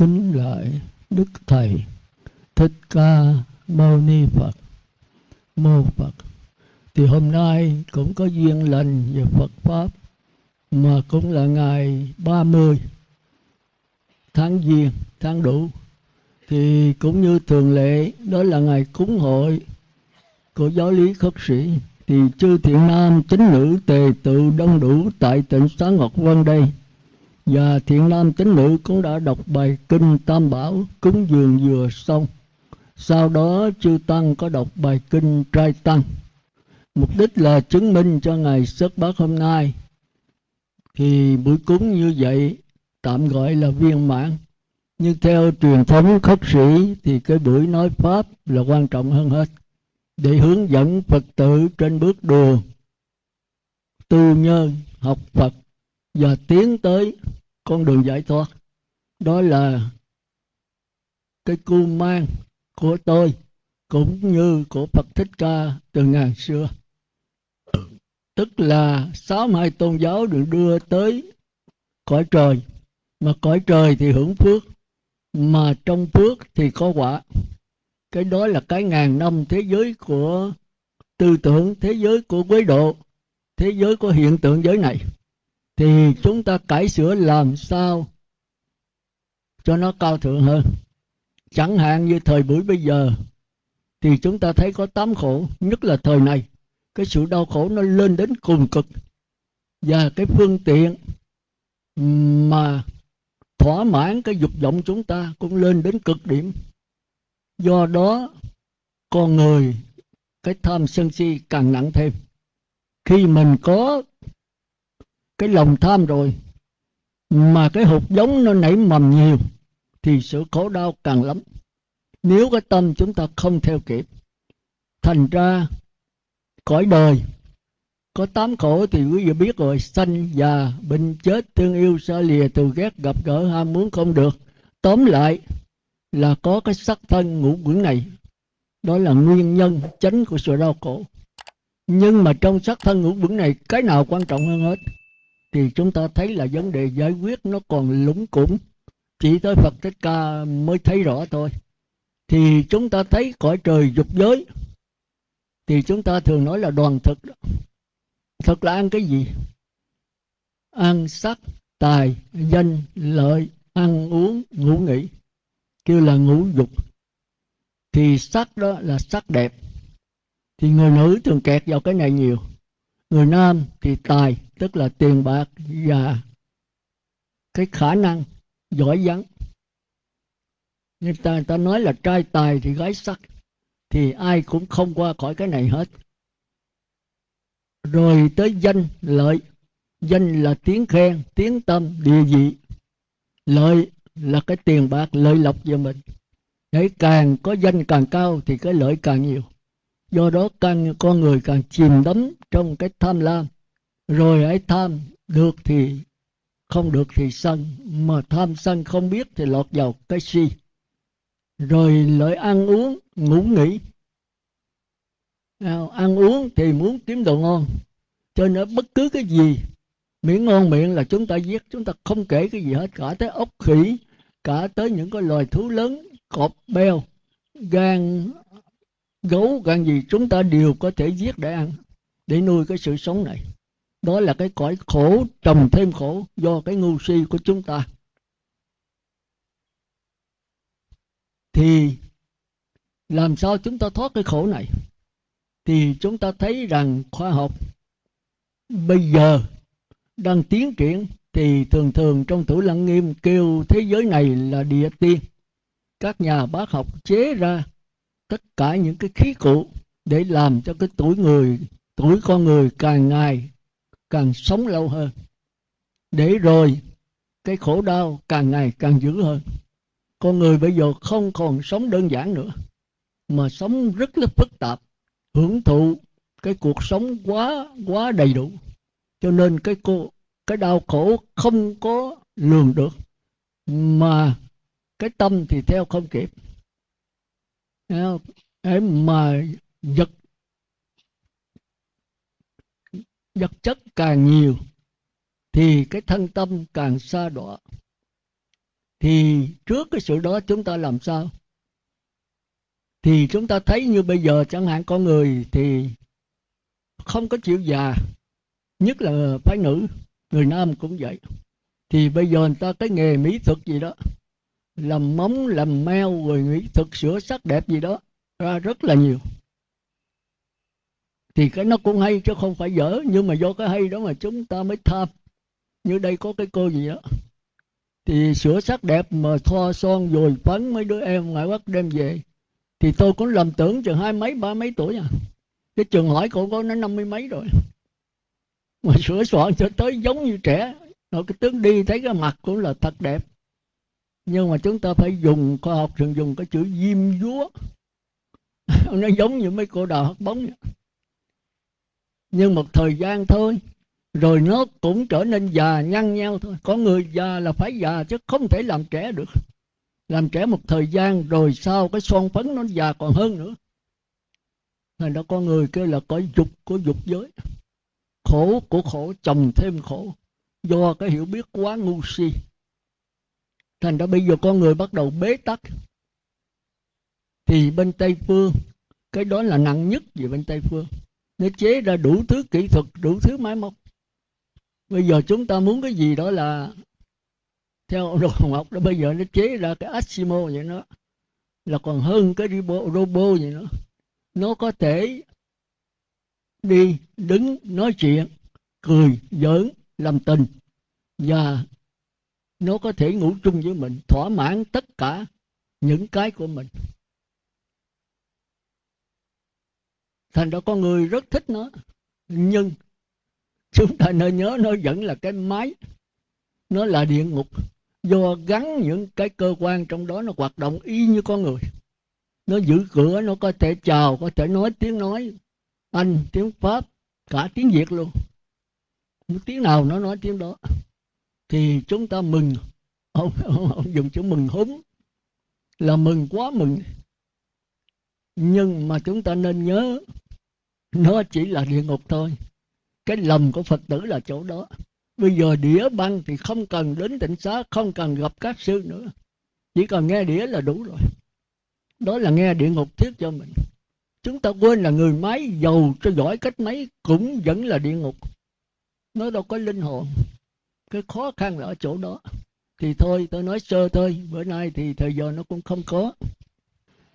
kính lại đức thầy. Thích ca mâu ni phật. Mô phật. Thì hôm nay cũng có duyên lành về phật pháp, mà cũng là ngày 30 tháng giêng, tháng đủ thì cũng như thường lệ, đó là ngày cúng hội của giáo lý khất sĩ. Thì chư thiện nam chính nữ, tề tự đông đủ tại tỉnh xá ngọc vân đây và thiện nam tín nữ cũng đã đọc bài kinh tam bảo cúng dường vừa xong. Sau đó chư tăng có đọc bài kinh trai tăng. Mục đích là chứng minh cho ngày xuất bát hôm nay. Thì buổi cúng như vậy, tạm gọi là viên mãn. Nhưng theo truyền thống khất sĩ, thì cái buổi nói pháp là quan trọng hơn hết. Để hướng dẫn phật tử trên bước đường, tu nhân, học phật và tiến tới con đường giải thoát. Đó là cái cu mang của tôi cũng như của Phật Thích Ca từ ngàn xưa. Tức là sáu hai tôn giáo được đưa tới cõi trời. Mà cõi trời thì hưởng phước, mà trong phước thì có quả. Cái đó là cái ngàn năm thế giới của tư tưởng, thế giới của quế độ, thế giới của hiện tượng giới này thì chúng ta cải sửa làm sao cho nó cao thượng hơn? Chẳng hạn như thời buổi bây giờ, thì chúng ta thấy có tám khổ, nhất là thời này. Cái sự đau khổ nó lên đến cùng cực. Và cái phương tiện mà thỏa mãn cái dục vọng chúng ta cũng lên đến cực điểm. Do đó, con người, cái tham sân si càng nặng thêm. Khi mình có cái lòng tham rồi, mà cái hột giống nó nảy mầm nhiều, thì sự khổ đau càng lắm. Nếu cái tâm chúng ta không theo kịp, thành ra cõi đời có tám khổ thì quý vị biết rồi, sanh già, bệnh chết, thương yêu, xa lìa, từ ghét, gặp gỡ, ham muốn không được. Tóm lại là có cái sắc thân ngũ quẩn này, đó là nguyên nhân chánh của sự đau khổ. Nhưng mà trong sắc thân ngũ quẩn này, cái nào quan trọng hơn hết? Thì chúng ta thấy là vấn đề giải quyết nó còn lúng củng chỉ tới Phật Thích Ca mới thấy rõ thôi. Thì chúng ta thấy cõi trời dục giới. Thì chúng ta thường nói là đoàn thực đó. thực là ăn cái gì? Ăn sắc, tài, danh, lợi, ăn uống, ngủ nghỉ. Kêu là ngũ dục. Thì sắc đó là sắc đẹp. Thì người nữ thường kẹt vào cái này nhiều. Người nam thì tài tức là tiền bạc và cái khả năng giỏi vắng người ta, người ta nói là trai tài thì gái sắc thì ai cũng không qua khỏi cái này hết. Rồi tới danh lợi. Danh là tiếng khen tiếng tâm địa vị. Lợi là cái tiền bạc lợi lộc cho mình. Để càng có danh càng cao thì cái lợi càng nhiều. Do đó càng con người càng chìm đắm trong cái tham lam rồi ấy tham được thì không được thì sân, mà tham sân không biết thì lọt vào cái si. Rồi lợi ăn uống, ngủ nghỉ. Ăn uống thì muốn kiếm đồ ngon, cho nên bất cứ cái gì miệng ngon miệng là chúng ta giết, chúng ta không kể cái gì hết, cả tới ốc khỉ, cả tới những cái loài thú lớn, cọp, beo, gan, gấu, gan gì chúng ta đều có thể giết để ăn, để nuôi cái sự sống này đó là cái cõi khổ, trồng thêm khổ do cái ngu si của chúng ta. Thì làm sao chúng ta thoát cái khổ này? Thì chúng ta thấy rằng khoa học bây giờ đang tiến triển, thì thường thường trong thủ lăng nghiêm kêu thế giới này là địa tiên. Các nhà bác học chế ra tất cả những cái khí cụ để làm cho cái tuổi người, tuổi con người càng ngày càng sống lâu hơn. Để rồi, cái khổ đau càng ngày càng dữ hơn. Con người bây giờ không còn sống đơn giản nữa, mà sống rất là phức tạp, hưởng thụ cái cuộc sống quá quá đầy đủ. Cho nên cái cô, cái đau khổ không có lường được, mà cái tâm thì theo không kịp. Em mà vật vật chất càng nhiều, thì cái thân tâm càng xa đọa. Thì trước cái sự đó chúng ta làm sao? Thì chúng ta thấy như bây giờ chẳng hạn con người thì không có chịu già, nhất là phái nữ, người nam cũng vậy. Thì bây giờ người ta cái nghề mỹ thuật gì đó, làm móng, làm meo, rồi mỹ thuật sửa sắc đẹp gì đó, ra rất là nhiều thì cái nó cũng hay chứ không phải dở, nhưng mà do cái hay đó mà chúng ta mới tham. Như đây có cái cô gì đó thì sửa sắc đẹp mà thoa son rồi phấn mấy đứa em ngoại quốc đem về. Thì tôi cũng lầm tưởng chừng hai mấy, ba mấy tuổi à. Cái trường hỏi cô có nó năm mươi mấy rồi. Mà sửa soạn cho tới giống như trẻ. Rồi cái tướng đi thấy cái mặt cũng là thật đẹp. Nhưng mà chúng ta phải dùng, khoa học thường dùng cái chữ diêm dúa. Nó giống như mấy cô đào hất bóng vậy nhưng một thời gian thôi, rồi nó cũng trở nên già nhăn nhau thôi. Có người già là phải già chứ không thể làm trẻ được. Làm trẻ một thời gian rồi sau cái son phấn nó già còn hơn nữa. Thành ra có người kêu là có dục của dục giới. Khổ của khổ, chồng thêm khổ. Do cái hiểu biết quá ngu si. Thành ra bây giờ con người bắt đầu bế tắc. Thì bên tây phương, cái đó là nặng nhất về bên tây phương nó chế ra đủ thứ kỹ thuật đủ thứ máy móc. Bây giờ chúng ta muốn cái gì đó là theo đồ học đó bây giờ nó chế ra cái Asimo vậy nó là còn hơn cái robot, robot vậy nó, nó có thể đi đứng nói chuyện cười giỡn làm tình và nó có thể ngủ chung với mình thỏa mãn tất cả những cái của mình. Thành ra con người rất thích nó. Nhưng chúng ta nên nhớ nó vẫn là cái máy. Nó là địa ngục. Do gắn những cái cơ quan trong đó nó hoạt động y như con người. Nó giữ cửa nó có thể chào có thể nói tiếng nói anh tiếng pháp cả tiếng việt luôn. Tiếng nào nó nói tiếng đó. Thì chúng ta mừng. Ông, ông, ông dùng chữ mừng húm là mừng quá mừng. Nhưng mà chúng ta nên nhớ nó chỉ là địa ngục thôi. Cái lầm của phật tử là chỗ đó. Bây giờ đĩa băng thì không cần đến tỉnh xá, không cần gặp các sư nữa. Chỉ cần nghe đĩa là đủ rồi. Đó là nghe địa ngục thiết cho mình. Chúng ta quên là người máy giàu cho giỏi cách mấy cũng vẫn là địa ngục. Nó đâu có linh hồn. Cái khó khăn là ở chỗ đó. Thì thôi, tôi nói sơ thôi. Bữa nay thì thời giờ nó cũng không có.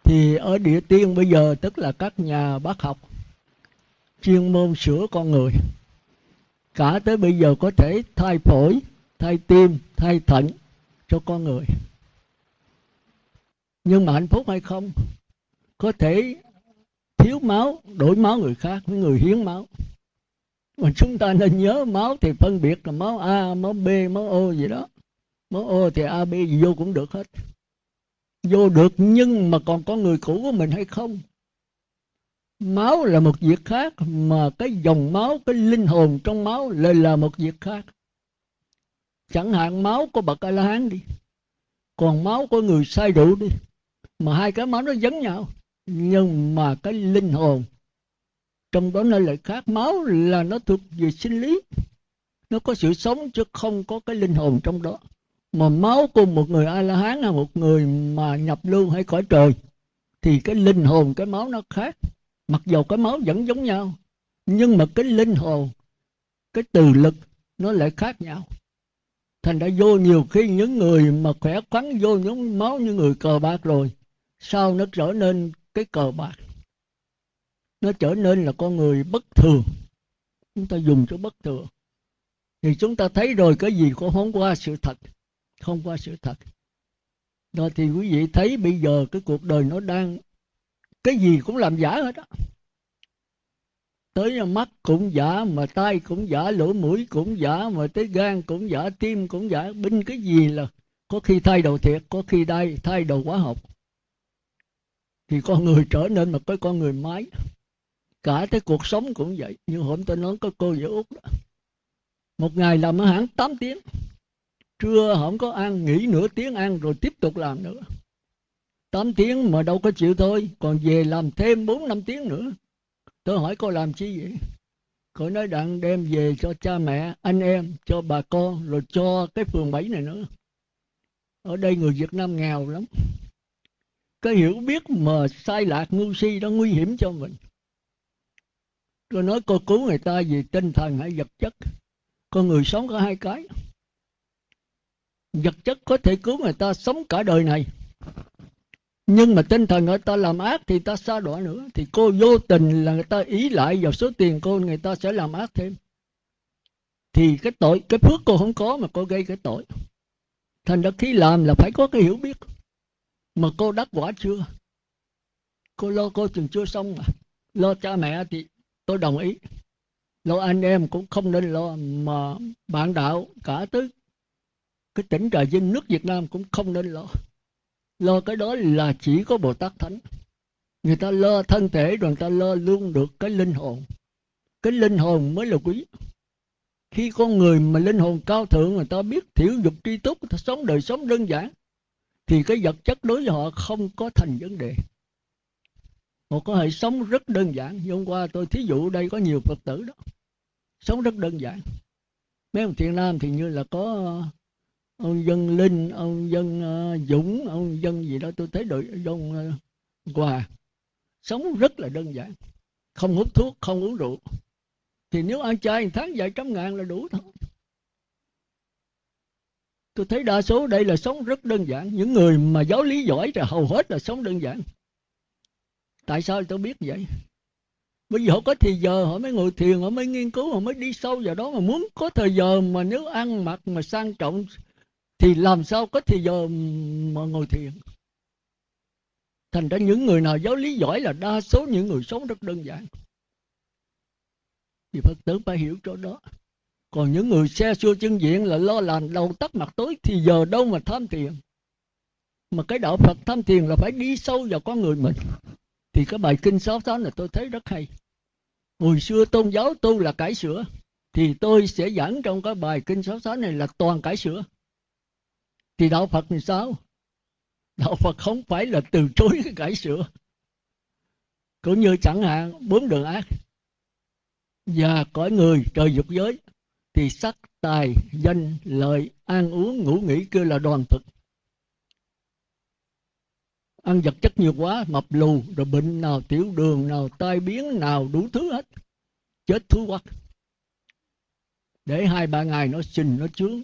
Thì ở địa tiên bây giờ tức là các nhà bác học chuyên môn sửa con người. Cả tới bây giờ có thể thay phổi thay tim thay thận cho con người. Nhưng mà hạnh phúc hay không? Có thể thiếu máu đổi máu người khác với người hiến máu. Mà chúng ta nên nhớ máu thì phân biệt là máu A, máu B, máu O gì đó. Máu O thì A, B gì vô cũng được hết. Vô được nhưng mà còn có người cũ của mình hay không? Máu là một việc khác, mà cái dòng máu, cái linh hồn trong máu lại là một việc khác. Chẳng hạn máu của bậc a la hán đi, còn máu của người sai rượu đi, mà hai cái máu nó giống nhau. Nhưng mà cái linh hồn, trong đó nó lại khác. Máu là nó thuộc về sinh lý, nó có sự sống chứ không có cái linh hồn trong đó. Mà máu của một người a la hán là một người mà nhập lưu hay khỏi trời, thì cái linh hồn, cái máu nó khác mặc dù cái máu vẫn giống nhau, nhưng mà cái linh hồn, cái từ lực nó lại khác nhau. Thành đã vô nhiều khi những người mà khỏe khoắn vô những máu như người cờ bạc rồi sau nó trở nên cái cờ bạc? Nó trở nên là con người bất thường. Chúng ta dùng cho bất thường. Thì chúng ta thấy rồi cái gì cũng không qua sự thật, không qua sự thật. Đó, thì quý vị thấy bây giờ cái cuộc đời nó đang cái gì cũng làm giả hết á. Tới mắt cũng giả, mà tay cũng giả, lỗ mũi cũng giả, mà tới gan cũng giả, tim cũng giả. Binh cái gì là có khi thay đầu thiệt, có khi đây thay đầu hóa học. Thì con người trở nên một cái con người máy. Cả cái cuộc sống cũng vậy. Như hôm tôi nói có cô giữa út đó. Một ngày làm ở hãng 8 tiếng. Trưa không có ăn, nghỉ nửa tiếng ăn rồi tiếp tục làm nữa. 8 tiếng mà đâu có chịu thôi, còn về làm thêm 4 năm tiếng nữa. Tôi hỏi cô làm chi vậy? Cô nói đặng đem về cho cha mẹ, anh em, cho bà con, rồi cho cái phường bảy này nữa. Ở đây người Việt Nam nghèo lắm. Cái hiểu biết mà sai lạc ngu si đó nguy hiểm cho mình. Tôi nói cô cứu người ta vì tinh thần hay vật chất. Con người sống có hai cái. Vật chất có thể cứu người ta sống cả đời này nhưng mà tinh thần người ta làm ác thì ta xa đọa nữa. Thì cô vô tình là người ta ý lại vào số tiền cô, người ta sẽ làm ác thêm. Thì cái tội, cái phước cô không có mà cô gây cái tội. Thành ra khi làm là phải có cái hiểu biết mà cô đắc quả chưa? Cô lo cô chừng chưa xong mà lo cha mẹ thì tôi đồng ý. Lo anh em cũng không nên lo mà bạn đạo cả tới cái tỉnh trà vinh nước việt nam cũng không nên lo lo cái đó là chỉ có bồ tát thánh. Người ta lo thân thể, rồi người ta lo luôn được cái linh hồn. Cái linh hồn mới là quý. Khi con người mà linh hồn cao thượng, người ta biết thiểu dục tri túc, người ta sống đời sống đơn giản, thì cái vật chất đối với họ không có thành vấn đề. Họ có thể sống rất đơn giản. Như hôm qua tôi thí dụ đây có nhiều phật tử đó. Sống rất đơn giản. Mấy ông thiện nam thì như là có ông dân linh ông dân uh, dũng ông dân gì đó tôi thấy đội ông uh, hòa sống rất là đơn giản. Không hút thuốc không uống rượu. Thì nếu ăn chay tháng vài trăm ngàn là đủ thôi. Tôi thấy đa số đây là sống rất đơn giản. Những người mà giáo lý giỏi thì hầu hết là sống đơn giản. Tại sao tôi biết vậy? Bởi vì họ có thời giờ họ mới ngồi thiền họ mới nghiên cứu họ mới đi sâu vào đó. Mà muốn có thời giờ mà nếu ăn mặc mà sang trọng thì làm sao có thời giờ mà ngồi thiền? Thành ra những người nào giáo lý giỏi là đa số những người sống rất đơn giản. Thì phật tử phải hiểu chỗ đó. Còn những người xe xua chân diện là lo làm đầu tắt mặt tối thì giờ đâu mà tham thiền? Mà cái đạo phật tham thiền là phải đi sâu vào con người mình. Thì cái bài kinh sáu tháng là tôi thấy rất hay. Hồi xưa tôn giáo tu là cải sửa, thì tôi sẽ giảng trong cái bài kinh sáu tháng này là toàn cải sửa thì đạo phật thì sao? Đạo phật không phải là từ chối cái cải sửa cũng như chẳng hạn, bốn đường ác. Và cõi người, trời dục giới, thì sắc, tài, danh, lợi, ăn uống, ngủ nghỉ kêu là đoàn thực ăn vật chất nhiều quá, mập lù, rồi bệnh nào tiểu đường, nào tai biến, nào đủ thứ hết. Chết thú quắc để hai ba ngày nó sình, nó chướng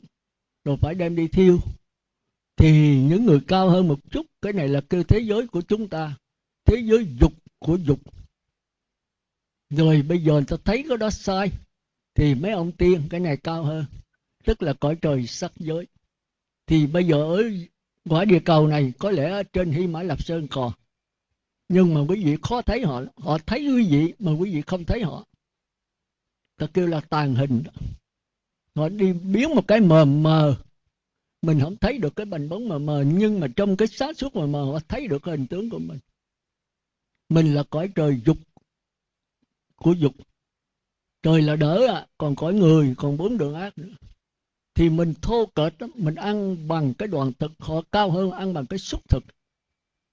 rồi phải đem đi thiêu thì những người cao hơn một chút, cái này là kêu thế giới của chúng ta, thế giới dục của dục. Rồi bây giờ người ta thấy cái đó sai, thì mấy ông tiên cái này cao hơn, tức là cõi trời sắc giới. Thì bây giờ ở quả địa cầu này, có lẽ ở trên hy mã lạp sơn còn. Nhưng mà quý vị khó thấy họ họ thấy quý vị mà quý vị không thấy họ. Ta kêu là tàn hình họ đi biến một cái mờ mờ mình không thấy được cái bình bóng mờ mờ, nhưng mà trong cái xác suốt mờ mờ, họ thấy được hình tướng của mình. Mình là cõi trời dục, của dục. Trời là đỡ à còn cõi người, còn bốn đường ác nữa. Thì mình thô kệch mình ăn bằng cái đoàn thực, họ cao hơn ăn bằng cái xúc thực.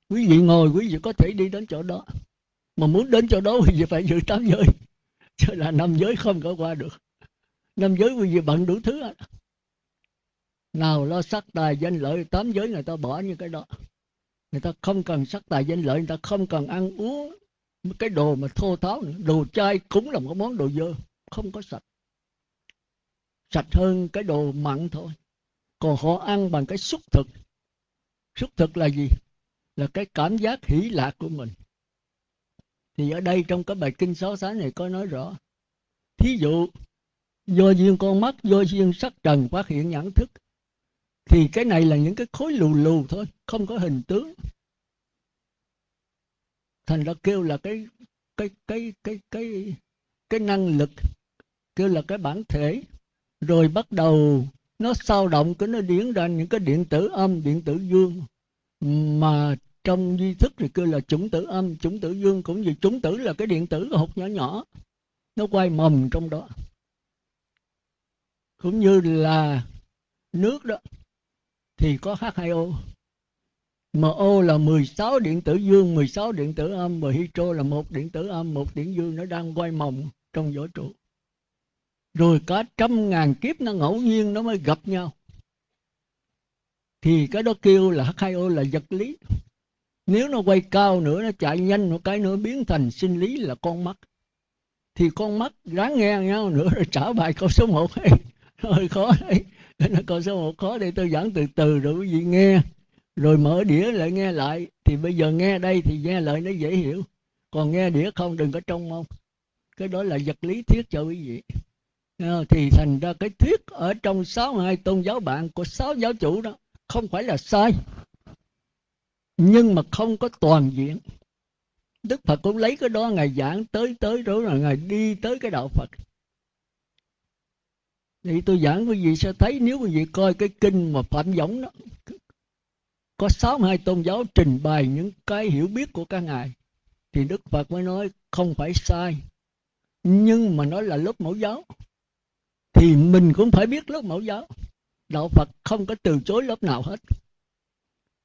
Quý vị ngồi, quý vị có thể đi đến chỗ đó. Mà muốn đến chỗ đó, quý vị phải giữ tám giới. Chứ là năm giới không có qua được. Năm giới quý vị bận đủ thứ nào, lo sắc tài danh lợi, tám giới người ta bỏ như cái đó. Người ta không cần sắc tài danh lợi, người ta không cần ăn uống cái đồ mà thô tháo nữa. đồ chai cũng là một món đồ dơ, không có sạch. Sạch hơn cái đồ mặn thôi. Còn họ ăn bằng cái xúc thực. Xúc thực là gì? Là cái cảm giác hỷ lạc của mình. Thì ở đây trong cái bài kinh sáu sáng này có nói rõ. Thí dụ, do duyên con mắt, do duyên sắc trần phát hiện nhãn thức thì cái này là những cái khối lù lù thôi, không có hình tướng. Thành ra kêu là cái cái cái cái cái cái năng lực, kêu là cái bản thể. Rồi bắt đầu nó sao động, cái nó điển ra những cái điện tử âm, điện tử dương. Mà trong duy thức thì kêu là chủng tử âm, chủng tử dương, cũng như chủng tử là cái điện tử hột nhỏ nhỏ. Nó quay mầm trong đó. Cũng như là nước đó thì có H2O mà O. Là 16 điện tử dương 16 điện tử âm và hydro là một điện tử âm, một điện dương nó đang quay mồng trong vũ trụ. Rồi cả trăm ngàn kiếp nó ngẫu nhiên nó mới gặp nhau. Thì cái đó kêu là H2O là vật lý. Nếu nó quay cao nữa, nó chạy nhanh một cái nữa, biến thành sinh lý là con mắt. Thì con mắt ráng nghe nhau nữa rồi trả bài câu số 1 ấy hơi khó đấy. nó câu số một khó để tôi giảng từ từ rồi quý vị nghe. Rồi mở đĩa lại nghe lại. Thì bây giờ nghe đây thì nghe lại nó dễ hiểu. Còn nghe đĩa không đừng có trông mong. Cái đó là vật lý thuyết cho quý vị. Ờ, thì thành ra cái thuyết ở trong sáu hai tôn giáo bạn của sáu giáo chủ đó không phải là sai. Nhưng mà không có toàn diện. Đức phật cũng lấy cái đó, ngài giảng tới tới đó là ngài đi tới cái đạo phật thì tôi giảng quý vị sẽ thấy nếu quý vị coi cái kinh mà phạm giống đó, có sáu hai tôn giáo trình bày những cái hiểu biết của các ngài, thì đức phật mới nói không phải sai. Nhưng mà nói là lớp mẫu giáo, thì mình cũng phải biết lớp mẫu giáo. Đạo phật không có từ chối lớp nào hết.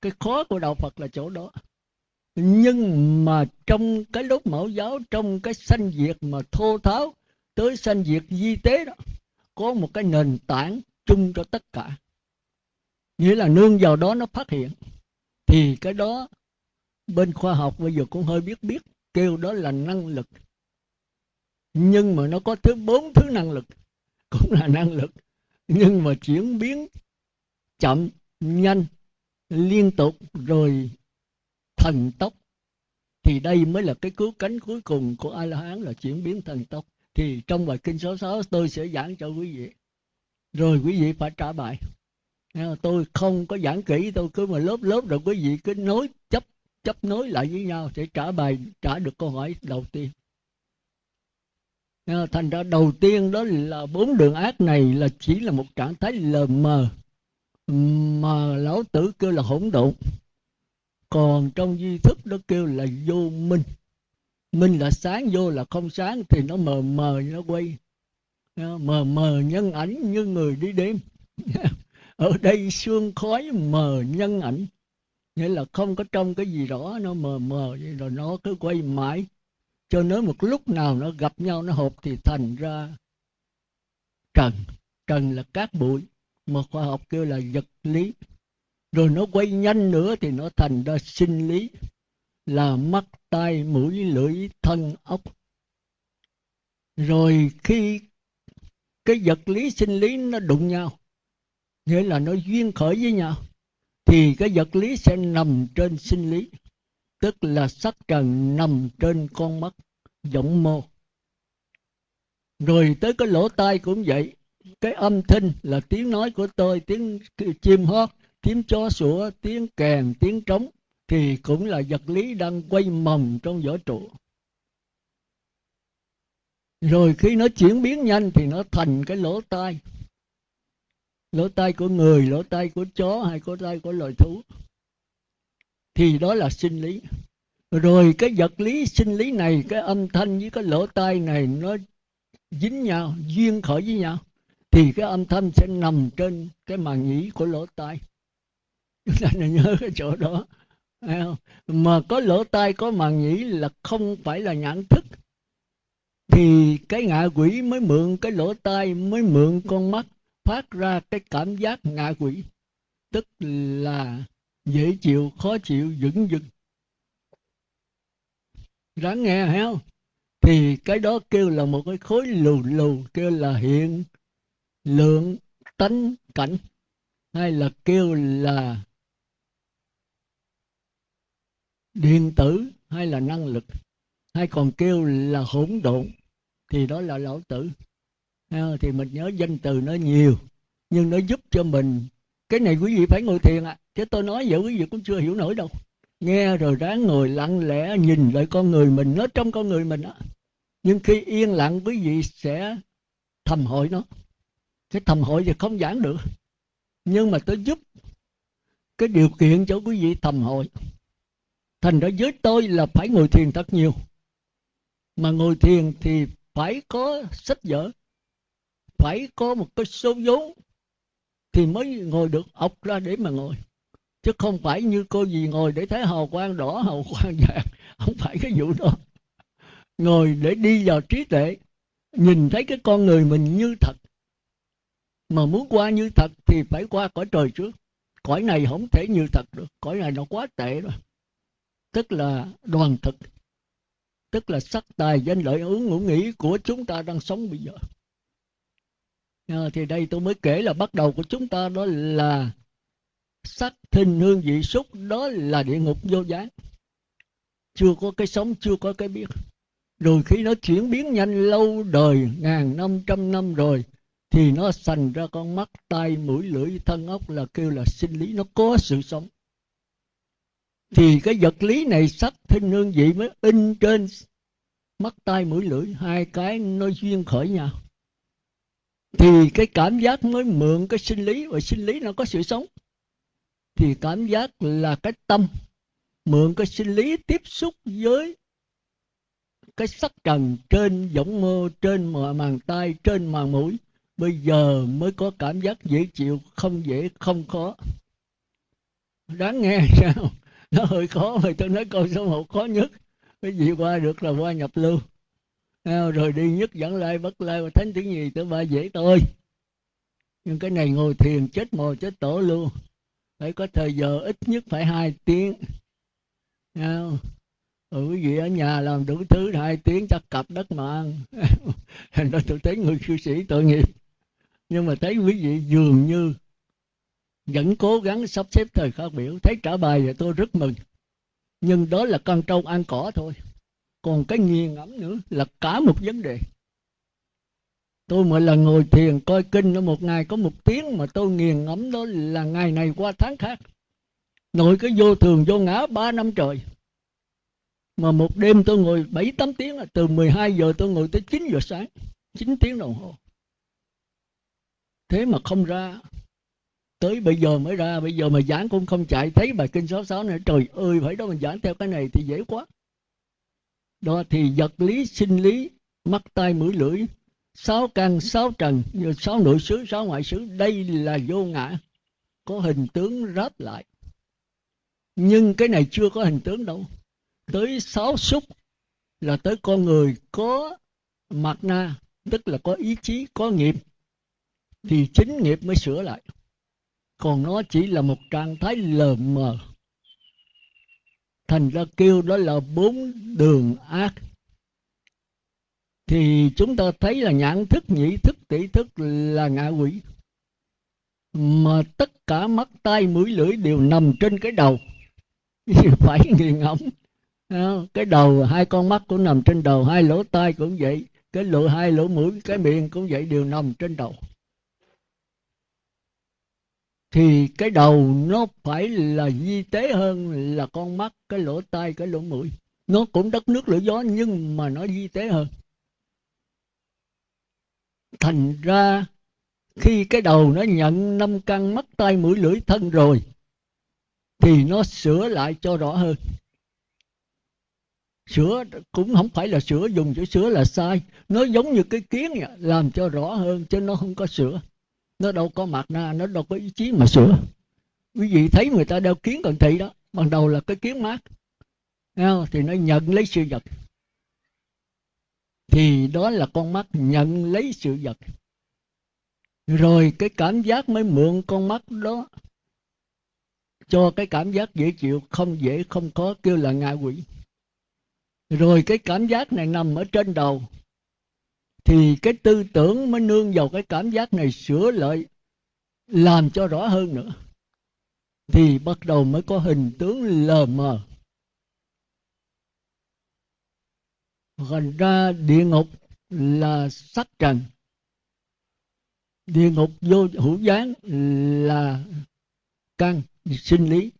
Cái khó của đạo phật là chỗ đó. Nhưng mà trong cái lớp mẫu giáo, trong cái sanh diệt mà thô tháo tới sanh diệt di tế đó có một cái nền tảng chung cho tất cả. Nghĩa là nương vào đó nó phát hiện. Thì cái đó bên khoa học bây giờ cũng hơi biết biết, kêu đó là năng lực. Nhưng mà nó có thứ bốn thứ năng lực, cũng là năng lực. Nhưng mà chuyển biến chậm, nhanh, liên tục, rồi thần tốc. Thì đây mới là cái cứu cánh cuối cùng của a la hán là chuyển biến thần tốc thì trong bài kinh số 6 tôi sẽ giảng cho quý vị. Rồi quý vị phải trả bài. Tôi không có giảng kỹ, tôi cứ mà lớp lớp rồi quý vị cứ nối, chấp chấp nối lại với nhau sẽ trả bài, trả được câu hỏi đầu tiên. Thành ra đầu tiên đó là bốn đường ác này là chỉ là một trạng thái lờ mờ, mà lão tử kêu là hỗn độn. Còn trong duy thức nó kêu là vô minh minh là sáng vô là không sáng thì nó mờ mờ nó quay. Mờ mờ nhân ảnh như người đi đêm. Ở đây xương khói mờ nhân ảnh. Nghĩa là không có trong cái gì rõ, nó mờ mờ vậy rồi nó cứ quay mãi. Cho nên một lúc nào nó gặp nhau, nó hộp thì thành ra trần. Trần là cát bụi, mà khoa học kêu là vật lý. Rồi nó quay nhanh nữa thì nó thành ra sinh lý là mắt tai mũi lưỡi thân ốc. Rồi khi cái vật lý sinh lý nó đụng nhau, nghĩa là nó duyên khởi với nhau, thì cái vật lý sẽ nằm trên sinh lý, tức là sắc trần nằm trên con mắt, giọng mô. Rồi tới cái lỗ tai cũng vậy, cái âm thanh là tiếng nói của tôi, tiếng chim hót, tiếng chó sủa, tiếng kèn, tiếng trống thì cũng là vật lý đang quay mầm trong vỏ trụ. Rồi khi nó chuyển biến nhanh thì nó thành cái lỗ tai. Lỗ tai của người, lỗ tai của chó hay lỗ tai của loài thú. Thì đó là sinh lý. Rồi cái vật lý sinh lý này, cái âm thanh với cái lỗ tai này nó dính nhau, duyên khởi với nhau, thì cái âm thanh sẽ nằm trên cái màng nhĩ của lỗ tai. Chúng ta nên nhớ cái chỗ đó mà có lỗ tai, có màng nhĩ là không phải là nhãn thức, thì cái ngạ quỷ mới mượn cái lỗ tai, mới mượn con mắt, phát ra cái cảm giác ngạ quỷ. Tức là dễ chịu, khó chịu dững vững ráng nghe heo không? Thì cái đó kêu là một cái khối lù lù, kêu là hiện lượng tánh cảnh, hay là kêu là điện tử hay là năng lực, hay còn kêu là hỗn độn, thì đó là lão tử. À, thì mình nhớ danh từ nó nhiều, nhưng nó giúp cho mình. Cái này quý vị phải ngồi thiền ạ. À. chứ tôi nói vậy quý vị cũng chưa hiểu nổi đâu. Nghe rồi ráng ngồi lặng lẽ nhìn lại con người mình, nó trong con người mình á. Nhưng khi yên lặng, quý vị sẽ thầm hội nó. Cái thầm hội thì không giảng được. Nhưng mà tôi giúp. Cái điều kiện cho quý vị thầm hội thành ra với tôi là phải ngồi thiền thật nhiều. Mà ngồi thiền thì phải có sách vở, phải có một cái số vốn thì mới ngồi được ọc ra để mà ngồi. Chứ không phải như cô gì ngồi để thấy hào quang đỏ, hào quang vàng, không phải cái vụ đó. Ngồi để đi vào trí tuệ, nhìn thấy cái con người mình như thật. Mà muốn qua như thật thì phải qua cõi trời trước. Cõi này không thể như thật được, cõi này nó quá tệ rồi tức là đoàn thực. Tức là sắc tài danh lợi ứng ngũ nghĩ của chúng ta đang sống bây giờ. À, thì đây tôi mới kể là bắt đầu của chúng ta đó là sắc thinh hương vị xúc đó là địa ngục vô gián chưa có cái sống chưa có cái biết. Rồi khi nó chuyển biến nhanh lâu đời ngàn năm trăm năm rồi thì nó thành ra con mắt tai mũi lưỡi thân ốc là kêu là sinh lý nó có sự sống thì cái vật lý này sắc thinh hương vị mới in trên mắt tai mũi lưỡi, hai cái nó duyên khởi nhau. Thì cái cảm giác mới mượn cái sinh lý, và sinh lý nó có sự sống. Thì cảm giác là cái tâm mượn cái sinh lý tiếp xúc với cái sắc trần trên võng mơ trên màng tay trên màng mũi. Bây giờ mới có cảm giác dễ chịu, không dễ, không khó. Đáng nghe sao? Nó hơi khó mà tôi nói câu số một khó nhất. Cái gì qua được là qua nhập lưu. Rồi đi nhất dẫn lai bất lai và thánh tiếng gì tới ba dễ tôi, nhưng cái này ngồi thiền chết mồ chết tổ luôn. Phải có thời giờ ít nhất phải hai tiếng. Không? Ừ, quý vị ở nhà làm đủ thứ hai tiếng chắc cặp đất mà ăn. Thành ra tôi thấy người cư sĩ tội nghiệp. Nhưng mà thấy quý vị dường như vẫn cố gắng sắp xếp thời khắc biểu. Thấy trả bài thì tôi rất mừng. Nhưng đó là con trâu ăn cỏ thôi. Còn cái nghiền ngẫm nữa là cả một vấn đề. Tôi mỗi lần ngồi thiền coi kinh nó một ngày có một tiếng mà tôi nghiền ngẫm đó là ngày này qua tháng khác. Nội cái vô thường, vô ngã ba năm trời. Mà một đêm tôi ngồi bảy, tám tiếng từ 12 giờ tôi ngồi tới 9 giờ sáng. 9 tiếng đồng hồ. Thế mà không ra tới bây giờ mới ra, bây giờ mà giảng cũng không chạy. Thấy bài kinh 66 này, trời ơi, phải đó mình giảng theo cái này thì dễ quá. Đó thì vật lý, sinh lý, mắt, tai, mũi, lưỡi, sáu căn, sáu trần sáu nội xứ, sáu ngoại xứ, đây là vô ngã. Có hình tướng ráp lại. Nhưng cái này chưa có hình tướng đâu. Tới sáu xúc là tới con người có mặt na, tức là có ý chí, có nghiệp, thì chính nghiệp mới sửa lại còn nó chỉ là một trạng thái lờ mờ. Thành ra kêu đó là bốn đường ác. Thì chúng ta thấy là nhãn thức, nhĩ thức tỷ thức là ngạ quỷ. Mà tất cả mắt, tai, mũi, lưỡi đều nằm trên cái đầu. Phải nghiền ngẫm. Cái đầu, hai con mắt cũng nằm trên đầu, hai lỗ tai cũng vậy. Cái lỗ, hai lỗ mũi, cái miệng cũng vậy, đều nằm trên đầu thì cái đầu nó phải là di tế hơn là con mắt cái lỗ tai cái lỗ mũi. Nó cũng đất nước lửa gió nhưng mà nó di tế hơn. Thành ra khi cái đầu nó nhận năm căn mắt tai mũi lưỡi thân rồi thì nó sửa lại cho rõ hơn. Sửa cũng không phải là sửa dùng chữ sửa là sai. Nó giống như cái kiến vậy, làm cho rõ hơn chứ nó không có sửa nó đâu có mặt na, nó đâu có ý chí mà sửa. Quý vị thấy người ta đeo kiến cận thị đó, ban đầu là cái kiến mát. Thì nó nhận lấy sự vật. Thì đó là con mắt nhận lấy sự vật. Rồi cái cảm giác mới mượn con mắt đó. Cho cái cảm giác dễ chịu, không dễ, không có kêu là ngạ quỷ. Rồi cái cảm giác này nằm ở trên đầu thì cái tư tưởng mới nương vào cái cảm giác này sửa lại, làm cho rõ hơn nữa. Thì bắt đầu mới có hình tướng lờ mờ. Thành ra địa ngục là sắc trần. Địa ngục vô hữu gián là căn sinh lý.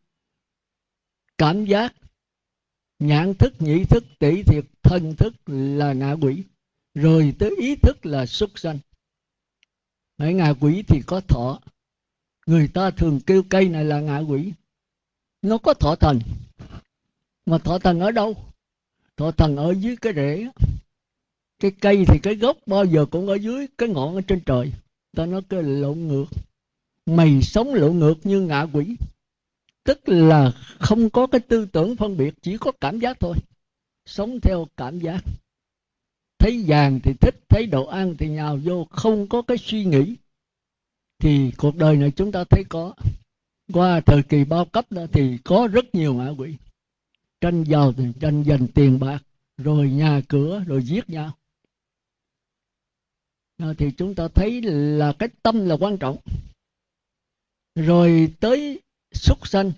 Cảm giác, nhãn thức, nhĩ thức, tỷ thiệt, thân thức là ngạ quỷ rồi tới ý thức là xuất sanh. Ở ngạ quỷ thì có thọ. Người ta thường kêu cây này là ngạ quỷ. Nó có thọ thần. Mà thọ thần ở đâu? Thọ thần ở dưới cái rễ. Cái cây thì cái gốc bao giờ cũng ở dưới cái ngọn ở trên trời. Ta nói cái lộn ngược. Mày sống lộn ngược như ngạ quỷ. Tức là không có cái tư tưởng phân biệt, chỉ có cảm giác thôi. Sống theo cảm giác thấy vàng thì thích, thấy đồ ăn thì nhào vô, không có cái suy nghĩ. Thì cuộc đời này chúng ta thấy có. Qua thời kỳ bao cấp đó thì có rất nhiều ngạ quỷ. Tranh giàu thì tranh giành tiền bạc, rồi nhà cửa, rồi giết nhau. Thì chúng ta thấy là cái tâm là quan trọng. Rồi tới súc sanh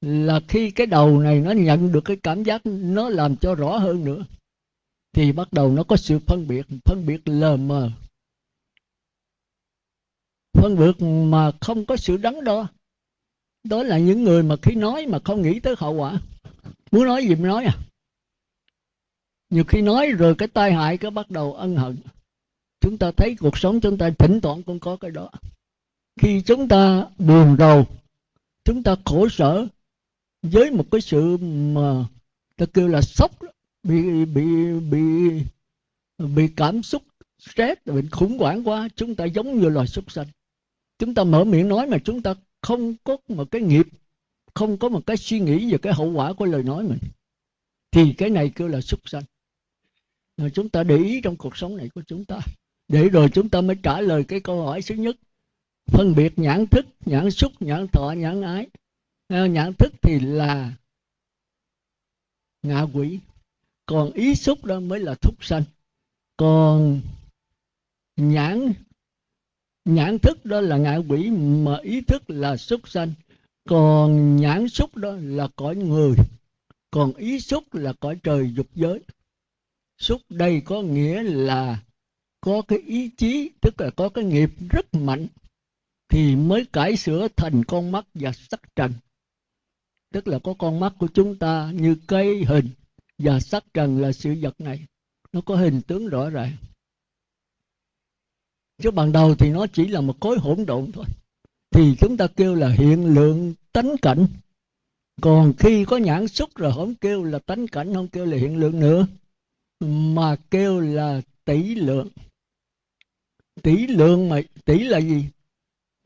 là khi cái đầu này nó nhận được cái cảm giác nó làm cho rõ hơn nữa thì bắt đầu nó có sự phân biệt phân biệt lờ mờ. Phân biệt mà không có sự đắn đo. Đó là những người mà khi nói mà không nghĩ tới hậu quả. Muốn nói gì mới nói à? Nhiều khi nói rồi cái tai hại cái bắt đầu ân hận. Chúng ta thấy cuộc sống chúng ta thỉnh thoảng cũng có cái đó. Khi chúng ta buồn rầu, chúng ta khổ sở với một cái sự mà ta kêu là sốc bị bị bị bị cảm xúc, stress, bị khủng hoảng quá, chúng ta giống như loài súc sanh. Chúng ta mở miệng nói mà chúng ta không có một cái nghiệp, không có một cái suy nghĩ về cái hậu quả của lời nói mình. Thì cái này kêu là súc sanh. Rồi chúng ta để ý trong cuộc sống này của chúng ta. Để rồi chúng ta mới trả lời cái câu hỏi thứ nhất. Phân biệt nhãn thức, nhãn xúc, nhãn thọ, nhãn ái. À, nhãn thức thì là ngạ quỷ còn ý xúc đó mới là thúc sanh. Còn nhãn nhãn thức đó là ngạ quỷ, mà ý thức là xúc sanh. Còn nhãn xúc đó là cõi người. Còn ý xúc là cõi trời dục giới. Xúc đây có nghĩa là có cái ý chí, tức là có cái nghiệp rất mạnh, thì mới cải sửa thành con mắt và sắc trần. Tức là có con mắt của chúng ta như cây hình và sắc trần là sự vật này, nó có hình tướng rõ ràng. Chứ ban đầu thì nó chỉ là một khối hỗn độn thôi. Thì chúng ta kêu là hiện lượng tánh cảnh. Còn khi có nhãn xúc rồi không kêu là tánh cảnh, không kêu là hiện lượng nữa, mà kêu là tỷ lượng. Tỷ lượng mà, tỷ là gì?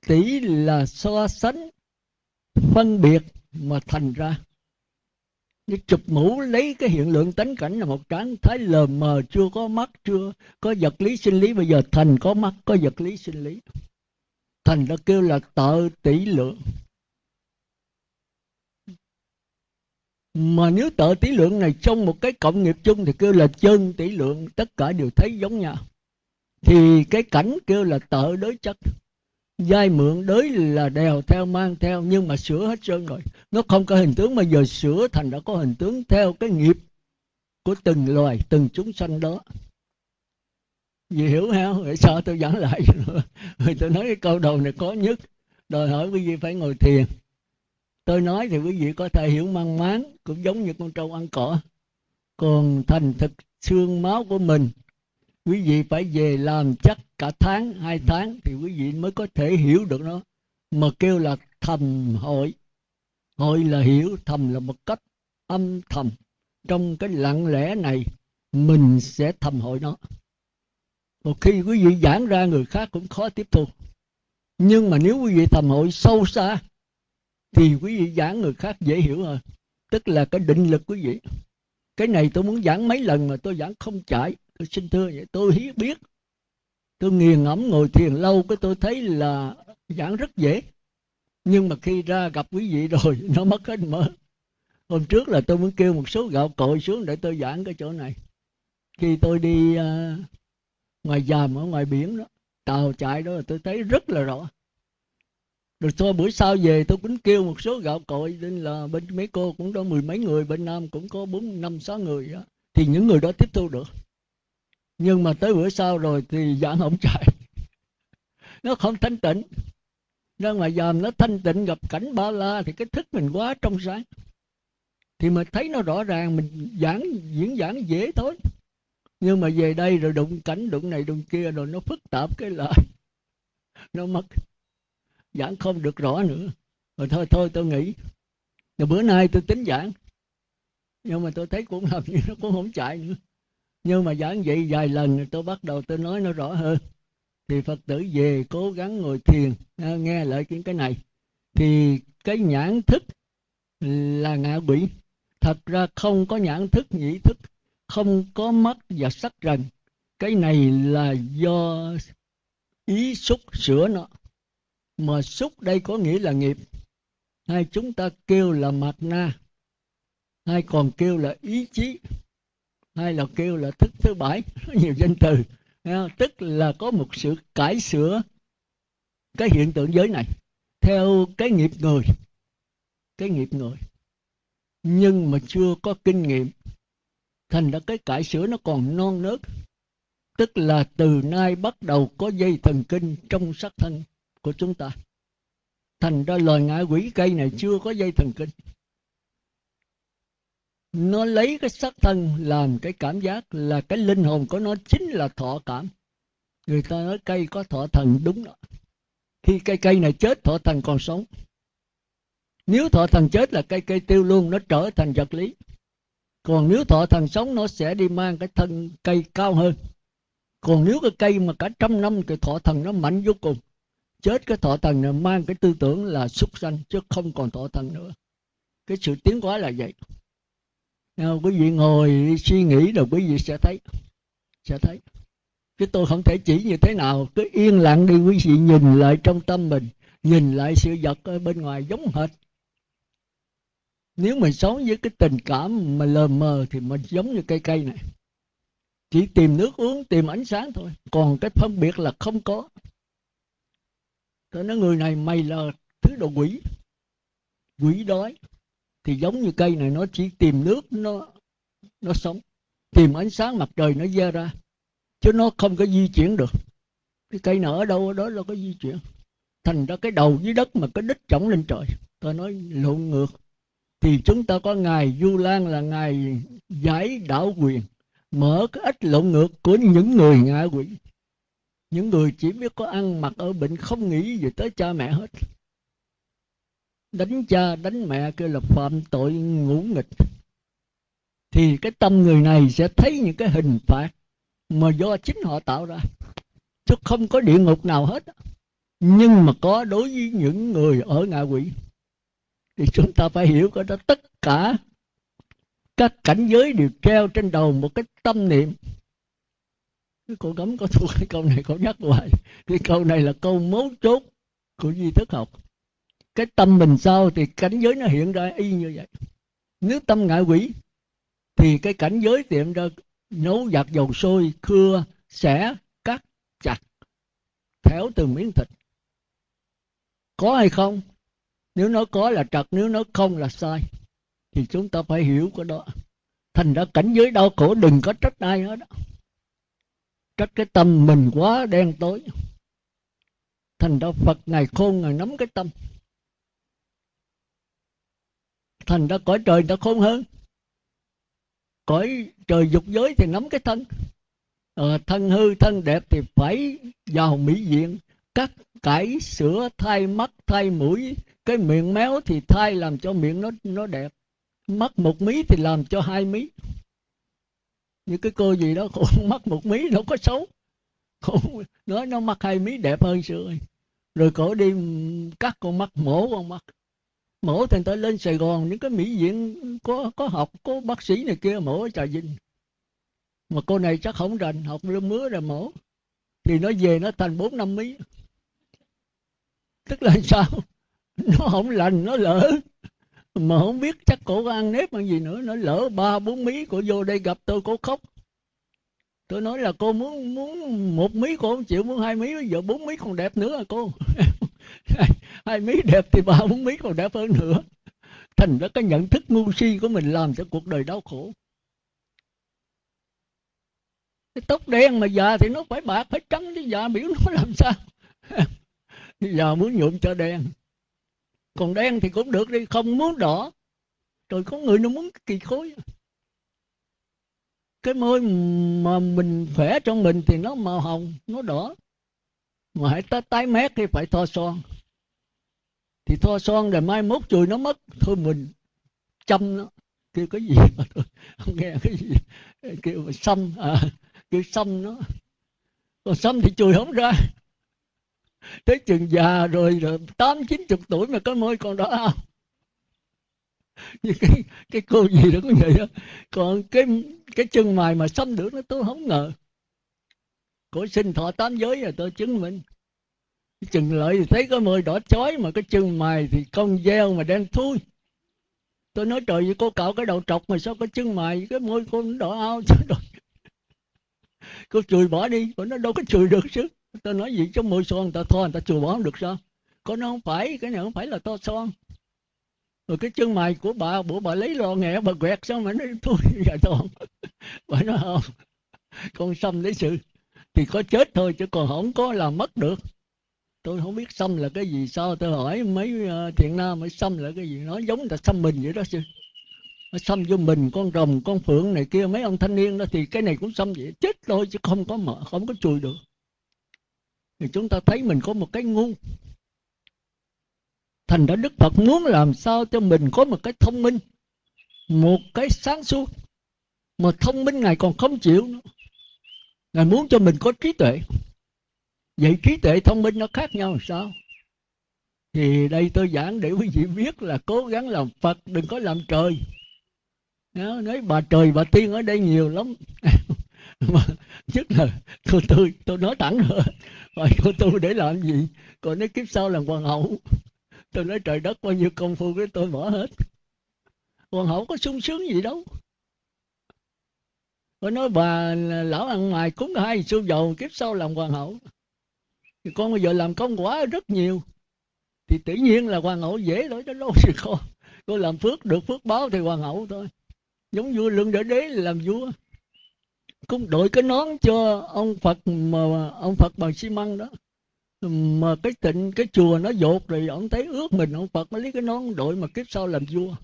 Tỷ là so sánh, phân biệt mà thành ra như chụp mũ, lấy cái hiện lượng tánh cảnh là một tráng thái lờ mờ, chưa có mắt, chưa có vật lý sinh lý. Bây giờ thành có mắt, có vật lý sinh lý. Thành đã kêu là tợ tỷ lượng. Mà nếu tợ tỷ lượng này trong một cái cộng nghiệp chung thì kêu là chân tỷ lượng, tất cả đều thấy giống nhau. Thì cái cảnh kêu là tợ đối chất dai mượn đới là đèo theo mang theo, nhưng mà sửa hết trơn rồi. Nó không có hình tướng mà giờ sửa thành đã có hình tướng theo cái nghiệp của từng loài, từng chúng sanh đó. Vì hiểu không vậy sao tôi giảng lại. Rồi tôi nói cái câu đầu này có nhất. Đòi hỏi quý vị phải ngồi thiền. Tôi nói thì quý vị có thể hiểu mang máng, cũng giống như con trâu ăn cỏ. Còn thành thực xương máu của mình quý vị phải về làm chắc cả tháng, hai tháng thì quý vị mới có thể hiểu được nó. Mà kêu là thầm hội hội là hiểu, thầm là một cách âm thầm. Trong cái lặng lẽ này, mình sẽ thầm hội nó. Một khi quý vị giảng ra, người khác cũng khó tiếp thu. Nhưng mà nếu quý vị thầm hội sâu xa, thì quý vị giảng người khác dễ hiểu hơn. Tức là cái định lực quý vị. Cái này tôi muốn giảng mấy lần mà tôi giảng không chảy tôi xin thưa vậy tôi biết. Tôi nghiền ngẫm ngồi thiền lâu cái tôi thấy là giảng rất dễ. Nhưng mà khi ra gặp quý vị rồi nó mất hết mỡ hôm trước là tôi muốn kêu một số gạo cội xuống để tôi giảng cái chỗ này. Khi tôi đi uh, ngoài dàm ở ngoài biển đó tàu chạy đó là tôi thấy rất là rõ. Rồi thôi buổi sau về tôi cũng kêu một số gạo cội nên là bên mấy cô cũng có mười mấy người bên nam cũng có bốn năm sáu người đó. thì những người đó tiếp thu được nhưng mà tới bữa sau rồi thì giảng không chạy. Nó không thanh tịnh. Ra ngoài giờ nó thanh tịnh, gặp cảnh ba la thì cái thức mình quá trong sáng. Thì mình thấy nó rõ ràng, mình giảng, diễn giảng dễ thôi. Nhưng mà về đây rồi đụng cảnh, đụng này, đụng kia rồi nó phức tạp cái lại. Nó mất. Giảng không được rõ nữa. Rồi thôi thôi tôi nghĩ rồi bữa nay tôi tính giảng. Nhưng mà tôi thấy cũng làm như nó cũng không chạy nữa nhưng mà giảng vậy vài lần tôi bắt đầu tôi nói nó rõ hơn. Thì phật tử về cố gắng ngồi thiền. À, nghe lại những cái này. Thì cái nhãn thức là ngạ quỷ. Thật ra không có nhãn thức, nhĩ thức, không có mắt và sắc rần cái này là do ý xúc sửa nó. Mà xúc đây có nghĩa là nghiệp. Hay chúng ta kêu là mặt na. Hay còn kêu là ý chí hay là kêu là thức thứ bảy. Nhiều danh từ. Tức là có một sự cải sửa cái hiện tượng giới này theo cái nghiệp người. Cái nghiệp người. Nhưng mà chưa có kinh nghiệm. Thành ra cái cải sửa nó còn non nớt. Tức là từ nay bắt đầu có dây thần kinh trong sắc thân của chúng ta. Thành ra loài ngã quỷ cây này chưa có dây thần kinh nó lấy cái sắc thân làm cái cảm giác là cái linh hồn của nó chính là thọ cảm. Người ta nói cây có thọ thần đúng đó. Khi cây cây này chết, thọ thần còn sống. Nếu thọ thần chết là cây cây tiêu luôn, nó trở thành vật lý. Còn nếu thọ thần sống, nó sẽ đi mang cái thân cây cao hơn. Còn nếu cái cây mà cả trăm năm thì thọ thần nó mạnh vô cùng. Chết cái thọ thần này mang cái tư tưởng là súc sanh, chứ không còn thọ thần nữa. Cái sự tiến hóa là vậy. Ờ, quý vị ngồi suy nghĩ rồi quý vị sẽ thấy sẽ thấy. Chứ tôi không thể chỉ như thế nào, cứ yên lặng đi quý vị, nhìn lại trong tâm mình, nhìn lại sự vật ở bên ngoài giống hệt. Nếu mình sống với cái tình cảm mà lờ mờ thì mình giống như cây cây này. Chỉ tìm nước uống, tìm ánh sáng thôi. Còn cái phân biệt là không có. Tôi nói người này mày là thứ đồ quỷ. Quỷ đói thì giống như cây này, nó chỉ tìm nước, nó nó sống. Tìm ánh sáng mặt trời nó ra ra, chứ nó không có di chuyển được. Cái cây nào ở đâu ở đó nó có di chuyển. Thành ra cái đầu dưới đất mà cái đích chổng lên trời. Tôi nói, lộn ngược, thì chúng ta có ngài du lan là ngài giải đảo quyền, mở cái ếch lộn ngược của những người ngạ quỷ. Những người chỉ biết có ăn mặc ở bệnh không nghĩ gì tới cha mẹ hết đánh cha, đánh mẹ kêu là phạm tội ngũ nghịch. Thì cái tâm người này sẽ thấy những cái hình phạt mà do chính họ tạo ra. Chứ không có địa ngục nào hết. Nhưng mà có đối với những người ở ngạ quỷ. Thì chúng ta phải hiểu cái đó. Tất cả các cảnh giới đều treo trên đầu một cái tâm niệm. Cái cô cấm có thuộc cái câu này, cô nhắc hoài. Cái câu này là câu mấu chốt của duy thức học cái tâm mình sao thì cảnh giới nó hiện ra y như vậy. Nếu tâm ngại quỷ, thì cái cảnh giới tiệm ra nấu giặt dầu sôi cưa xẻ, cắt, chặt théo từng miếng thịt. Có hay không? Nếu nó có là trật, nếu nó không là sai, thì chúng ta phải hiểu cái đó. Thành ra cảnh giới đau khổ đừng có trách ai hết đó trách cái tâm mình quá đen tối. Thành ra phật ngài khôn ngài nắm cái tâm thành ra cõi trời ta khôn hơn. Cõi trời dục giới thì nắm cái thân. À, thân hư thân đẹp thì phải vào mỹ diện. Cắt cải sửa thay mắt thay mũi. Cái miệng méo thì thay làm cho miệng nó nó đẹp. Mắt một mí thì làm cho hai mí. Như cái cô gì đó cô mắt một mí đâu có xấu. Cô nói nó mắt hai mí đẹp hơn xưa rồi cổ đi cắt con mắt mổ con mắt mổ thành tới lên sài gòn, những cái mỹ viện có có học, có bác sĩ này kia mổ ở trà vinh. Mà cô này chắc không rành, học lương mứa rồi mổ. Thì nó về nó thành bốn năm mí tức là sao? Nó không lành, nó lỡ. Mà không biết chắc cổ ăn nếp bằng gì nữa, nó lỡ ba, bốn mí, cổ vô đây gặp tôi, cổ khóc. Tôi nói là cô muốn muốn một mí cô không chịu, muốn hai mí, giờ bốn mí còn đẹp nữa à cô? hai mí đẹp thì ba bốn mí còn đẹp hơn nữa. Thành ra cái nhận thức ngu si của mình làm cho cuộc đời đau khổ. Cái tóc đen mà già thì nó phải bạc, phải trắng chứ già biểu nó làm sao? Già muốn nhuộm cho đen. Còn đen thì cũng được đi, không muốn đỏ. Rồi có người nó muốn kỳ khối. Cái môi mà mình khỏe trong mình thì nó màu hồng, nó đỏ. Mà hãy tới tái mét thì phải thoa son thì thoa son rồi mai mốt chùi nó mất. Thôi mình chăm nó. Kêu cái gì mà tôi không nghe cái gì. Kêu xăm à kêu xăm nó. Còn xăm thì chùi không ra. Tới chừng già rồi rồi tám, chín chục tuổi mà có môi còn đó không? Như cái cái cô gì đó cũng vậy đó. Còn cái cái chân mày mà xăm được nó tôi không ngờ. Cổ sinh thọ tám giới rồi, tôi chứng minh chừng lợi thì thấy cái môi đỏ chói mà cái chân mày thì con gieo mà đen thui. Tôi nói trời ơi, cô cạo cái đầu trọc mà sao cái chân mày cái môi cô nó đỏ ao sao rồi cô chùi bỏ đi, cô nó đâu có chùi được chứ. Tôi nói gì trong môi son người ta thoa, người ta chùi bỏ không được sao? Cô nó không phải, cái này không phải là to son. Rồi cái chân mày của bà bữa bà lấy lò nghẹ, bà quẹt xong mà nó thôi dạ toàn bà nói không, con xâm lấy sự. Thì có chết thôi chứ còn không có làm mất được tôi không biết xâm là cái gì, sao tôi hỏi mấy ờ, thiện nam mới xâm là cái gì? Nó giống là xâm mình vậy đó chứ nó xâm vô mình, con rồng, con phượng này kia, mấy ông thanh niên đó thì cái này cũng xâm vậy. Chết thôi chứ không có mở, không có chùi được. Thì chúng ta thấy mình có một cái ngu. Thành ra đức phật muốn làm sao cho mình có một cái thông minh, một cái sáng suốt. Mà thông minh ngài còn không chịu nữa. Ngài muốn cho mình có trí tuệ vậy trí tuệ thông minh nó khác nhau sao? Thì đây tôi giảng để quý vị biết là cố gắng làm phật, đừng có làm trời. Nói bà trời bà tiên ở đây nhiều lắm. Mà nhất là tôi tôi tôi nói thẳng rồi. Hỏi cô tôi để làm gì? Còn nói kiếp sau làm hoàng hậu. Tôi nói trời đất, bao nhiêu công phu cái tôi bỏ hết. Hoàng hậu có sung sướng gì đâu. Tôi nói bà lão ăn mày cúng hai xu dầu kiếp sau làm hoàng hậu thì con bây giờ làm công quả rất nhiều. Thì tự nhiên là hoàng hậu dễ đối đó đâu thì con. Con làm phước, được phước báo thì hoàng hậu thôi. Giống vua lương đỡ đế làm vua. Cũng đội cái nón cho ông phật mà, ông phật bằng xi măng đó. Mà cái tịnh, cái chùa nó dột rồi, ông thấy ước mình ông phật mới lấy cái nón đội mà kiếp sau làm vua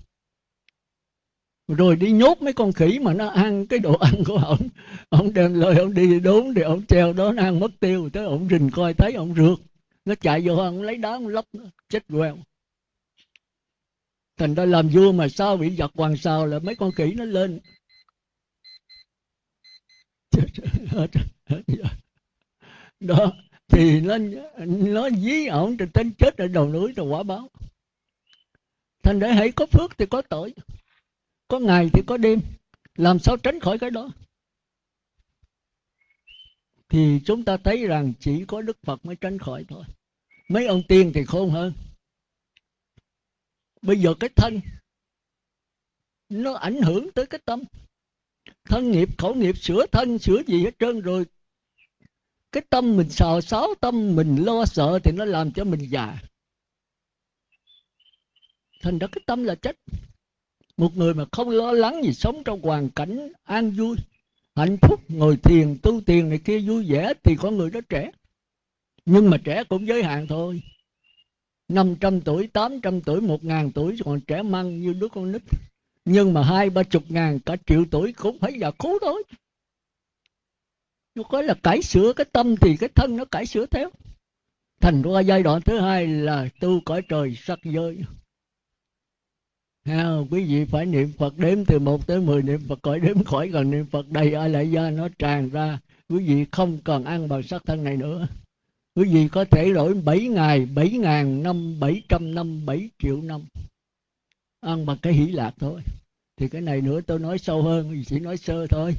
rồi đi nhốt mấy con khỉ mà nó ăn, cái đồ ăn của ông ông đem lời ông đi đốn thì ông treo đó, nó ăn mất tiêu. Tới ông rình coi thấy ông rượt. Nó chạy vô ông lấy đá ông lóc chết queo. Thành ra làm vua mà sao bị giật hoàng sao là mấy con khỉ nó lên. Đó, thì nó nó dí ổng trên tên chết ở đầu núi, rồi quả báo. Thành để hãy có phước thì có tội có ngày thì có đêm. Làm sao tránh khỏi cái đó? Thì chúng ta thấy rằng chỉ có đức phật mới tránh khỏi thôi. Mấy ông tiên thì khôn hơn. Bây giờ cái thân, nó ảnh hưởng tới cái tâm. Thân nghiệp, khẩu nghiệp, sửa thân, sửa gì hết trơn rồi. Cái tâm mình xào xáo, tâm mình lo sợ thì nó làm cho mình già. Thành ra cái tâm là chết một người mà không lo lắng gì sống trong hoàn cảnh an vui hạnh phúc ngồi thiền tu tiền này kia vui vẻ thì con người đó trẻ. Nhưng mà trẻ cũng giới hạn thôi. 500 tuổi, 800 tuổi, 1 ngàn tuổi còn trẻ măng như đứa con nít. Nhưng mà hai ba chục ngàn cả triệu tuổi cũng phải già khú thôi. Nó có là cải sửa cái tâm thì cái thân nó cải sửa theo. Thành ra giai đoạn thứ hai là tu cõi trời sắc giới ha, quý vị phải niệm phật đếm từ 1 tới 10 niệm phật khỏi đếm khỏi còn niệm phật. Đầy ở lại da nó tràn ra. Quý vị không còn ăn bằng sắc thân này nữa. Quý vị có thể đổi 7 ngày 7 ngàn năm 700 năm 7 triệu năm. Ăn bằng cái hỷ lạc thôi. Thì cái này nữa tôi nói sâu hơn chỉ nói sơ thôi.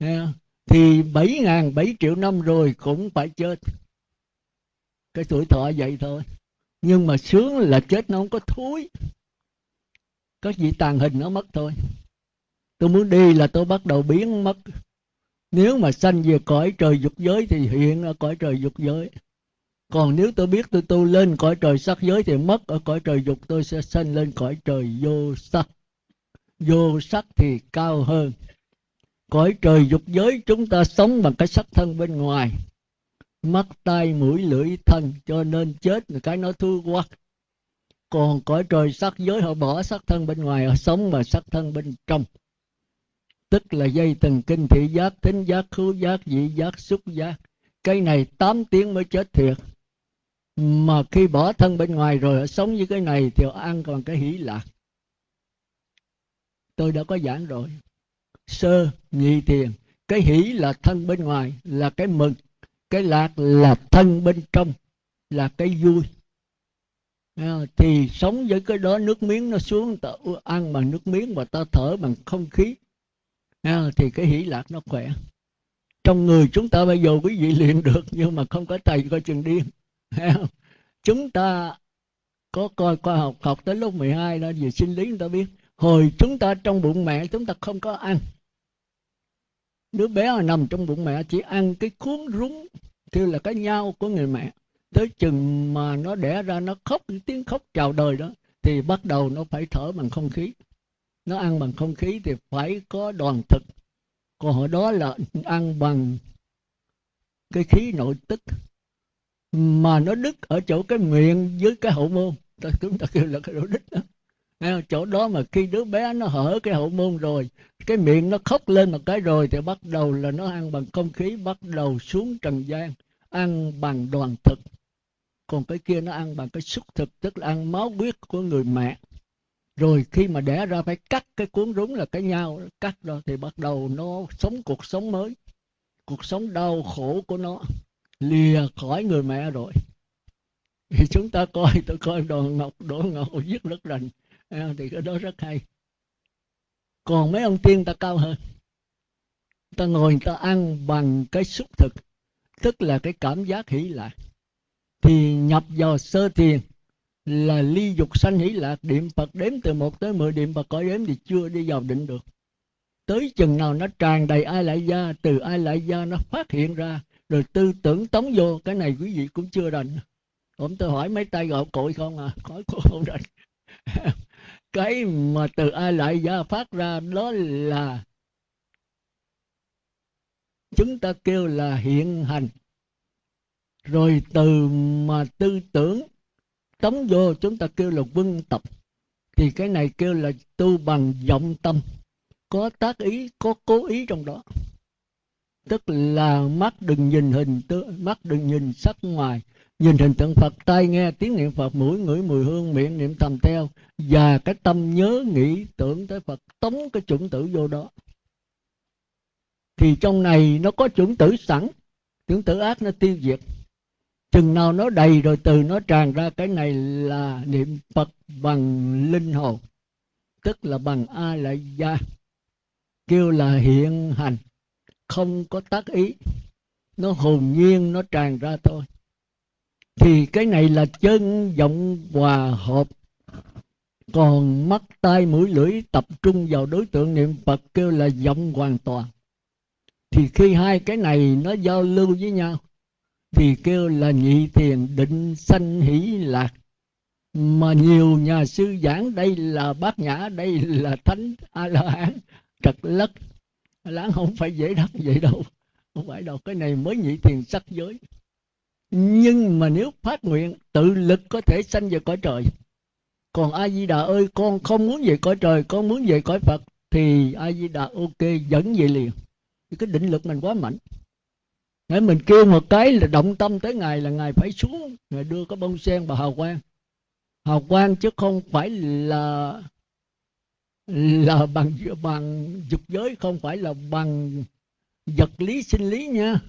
Nghe thì 7 ngàn 7 triệu năm rồi cũng phải chết. Cái tuổi thọ vậy thôi. Nhưng mà sướng là chết nó không có thúi có gì tàn hình nó mất thôi. Tôi muốn đi là tôi bắt đầu biến mất. Nếu mà sanh về cõi trời dục giới thì hiện ở cõi trời dục giới. Còn nếu tôi biết tôi tu lên cõi trời sắc giới thì mất ở cõi trời dục, tôi sẽ sanh lên cõi trời vô sắc. Vô sắc thì cao hơn. Cõi trời dục giới chúng ta sống bằng cái sắc thân bên ngoài. Mắt, tai, mũi, lưỡi, thân, cho nên chết là cái nó thua quá còn cõi trời sắc giới họ bỏ sắc thân bên ngoài, họ sống mà sắc thân bên trong. Tức là dây thần kinh thị giác, thính giác, khứu giác vị giác, xúc giác. Cái này 8 tiếng mới chết thiệt. Mà khi bỏ thân bên ngoài rồi, họ sống như cái này thì họ ăn còn cái hỷ lạc. Tôi đã có giảng rồi. Sơ, nhị thiền. Cái hỷ là thân bên ngoài, là cái mừng. Cái lạc là thân bên trong, là cái vui à, thì sống với cái đó nước miếng nó xuống ta ăn bằng nước miếng và ta thở bằng không khí. À, thì cái hỷ lạc nó khỏe. Trong người chúng ta bây giờ quý vị luyện được nhưng mà không có thầy coi chừng điên. Chúng ta có coi khoa học học tới lúc 12 đó về sinh lý người ta biết. Hồi chúng ta trong bụng mẹ chúng ta không có ăn. Đứa bé nằm trong bụng mẹ chỉ ăn cái cuốn rúng kêu là cái nhau của người mẹ tới chừng mà nó đẻ ra, nó khóc tiếng khóc chào đời đó, thì bắt đầu nó phải thở bằng không khí. Nó ăn bằng không khí thì phải có đoàn thực. Còn hồi đó là ăn bằng cái khí nội tức mà nó đứt ở chỗ cái miệng với cái hậu môn. Chúng ta kêu là cái độ đứt đó. Chỗ đó mà khi đứa bé nó hở cái hậu môn rồi, cái miệng nó khóc lên một cái rồi thì bắt đầu là nó ăn bằng không khí, bắt đầu xuống trần gian, ăn bằng đoàn thực còn cái kia nó ăn bằng cái xúc thực, tức là ăn máu huyết của người mẹ. Rồi khi mà đẻ ra phải cắt cái cuốn rúng là cái nhau, cắt rồi thì bắt đầu nó sống cuộc sống mới. Cuộc sống đau khổ của nó lìa khỏi người mẹ rồi. Thì chúng ta coi, tôi coi đồ ngọc đỗ ngọc giết rất rành. À, thì cái đó rất hay. Còn mấy ông tiên ta cao hơn. Ta ngồi ta ăn bằng cái xúc thực, tức là cái cảm giác hỷ lạc thì nhập vào sơ thiền là ly dục sanh hỷ lạc. Niệm phật đếm từ một tới mười niệm phật cõi đếm thì chưa đi vào định được. Tới chừng nào nó tràn đầy ai lại gia, từ ai lại gia nó phát hiện ra, rồi tư tưởng tống vô, cái này quý vị cũng chưa rành. Ông tôi hỏi mấy tay gạo cội không à? Khỏi cô không rành. Cái mà từ ai lại gia phát ra đó là, chúng ta kêu là hiện hành rồi từ mà tư tưởng, tống vô chúng ta kêu là vân tập thì cái này kêu là tu bằng vọng tâm. Có tác ý, có cố ý trong đó. Tức là mắt đừng nhìn hình tướng, mắt đừng nhìn sắc ngoài, nhìn hình tượng phật. Tai nghe tiếng niệm phật, mũi ngửi mùi hương, miệng niệm thầm theo, và cái tâm nhớ nghĩ tưởng tới phật, tống cái chủng tử vô đó. Thì trong này nó có chủng tử sẵn, chủng tử ác nó tiêu diệt chừng nào nó đầy rồi từ nó tràn ra, cái này là niệm phật bằng linh hồn, tức là bằng a lại gia kêu là hiện hành, không có tác ý. Nó hồn nhiên, nó tràn ra thôi. Thì cái này là chân vọng hòa hợp. Còn mắt, tai, mũi, lưỡi tập trung vào đối tượng niệm phật, kêu là vọng hoàn toàn. Thì khi hai cái này nó giao lưu với nhau thì kêu là nhị thiền định sanh hỷ lạc. Mà nhiều nhà sư giảng đây là bát nhã, đây là thánh a la hán trật lất. Láng không phải dễ đắc vậy đâu. Không phải đâu. Cái này mới nhị thiền sắc giới. Nhưng mà nếu phát nguyện, tự lực có thể sanh về cõi trời. Còn a di đà ơi, con không muốn về cõi trời, con muốn về cõi phật, thì a di đà ok dẫn về liền. Cái định lực mình quá mạnh nếu mình kêu một cái là động tâm tới ngài là ngài phải xuống. Ngài đưa cái bông sen vào hào quang. Hào quang chứ không phải là là bằng bằng dục giới, không phải là bằng vật lý sinh lý nha.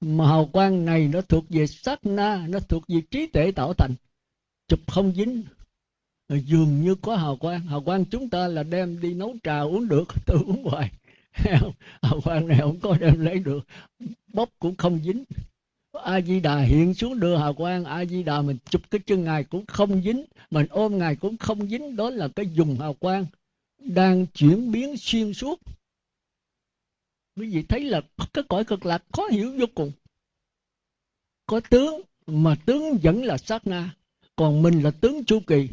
Mà hào quang này nó thuộc về sát na, nó thuộc về trí tuệ tạo thành. Chụp không dính. Dường như có hào quang. Hào quang chúng ta là đem đi nấu trà uống được tôi uống hoài. hào quang này không có đem lấy được. Bóp cũng không dính. A di đà hiện xuống đưa hào quang a di đà mình chụp cái chân ngài cũng không dính, mình ôm ngài cũng không dính. Đó là cái dùng hào quang đang chuyển biến xuyên suốt. Quý vị thấy là cái cõi cực lạc khó hiểu vô cùng. Có tướng mà tướng vẫn là sát na, còn mình là tướng chu kỳ.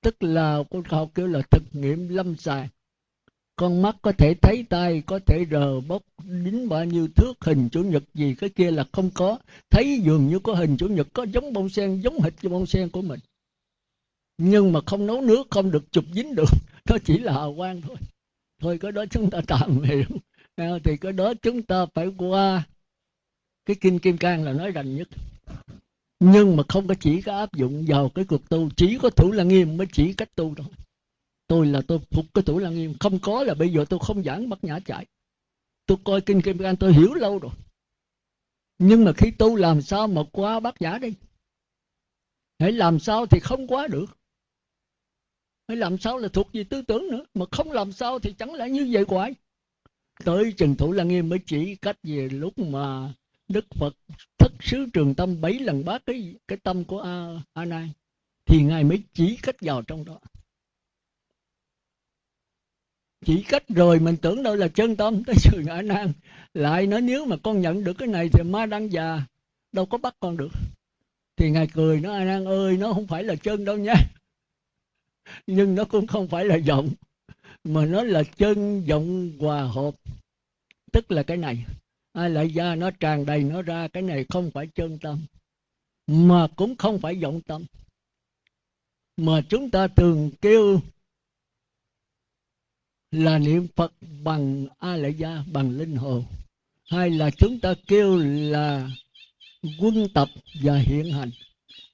Tức là con học kêu là thực nghiệm lâm sàng con mắt có thể thấy tay có thể rờ bốc. Đính bao nhiêu thước hình chủ nhật gì cái kia là không có. Thấy dường như có hình chủ nhật có giống bông sen, giống hệt như bông sen của mình. Nhưng mà không nấu nước, không được chụp dính được. Nó chỉ là hào quang thôi. Thôi cái đó chúng ta tạm hiểu ờ, thì cái đó chúng ta phải qua. Cái kinh kim cang là nói rành nhất. Nhưng mà không có chỉ có áp dụng vào cái cuộc tu. Chỉ có thủ là nghiêm mới chỉ cách tu thôi tôi là tôi phục cái thủ lăng nghiêm. Không có là bây giờ tôi không giảng bắt nhã chạy tôi coi kinh kim cang tôi hiểu lâu rồi. Nhưng mà khi tu làm sao mà qua bát nhã đi? Hãy làm sao thì không quá được. Hãy làm sao là thuộc về tư tưởng nữa. Mà không làm sao thì chẳng lẽ như vậy hoài? Tới trần thủ lăng nghiêm mới chỉ cách về lúc mà đức phật thất xứ trường tâm bảy lần bát cái cái tâm của a, a nan thì ngài mới chỉ cách vào trong đó chỉ cách rồi mình tưởng đâu là chân tâm, tới sự ngã nan lại nói nếu mà con nhận được cái này thì ma đang già, đâu có bắt con được. Thì ngài cười nó a nan ơi, nó không phải là chân đâu nha. Nhưng nó cũng không phải là giọng, mà nó là chân giọng hòa hợp. Tức là cái này ai lại ra nó tràn đầy nó ra, cái này không phải chân tâm, mà cũng không phải vọng tâm. Mà chúng ta thường kêu là niệm Phật bằng A La Gia, bằng linh hồn. Hay là chúng ta kêu là quân tập và hiện hành.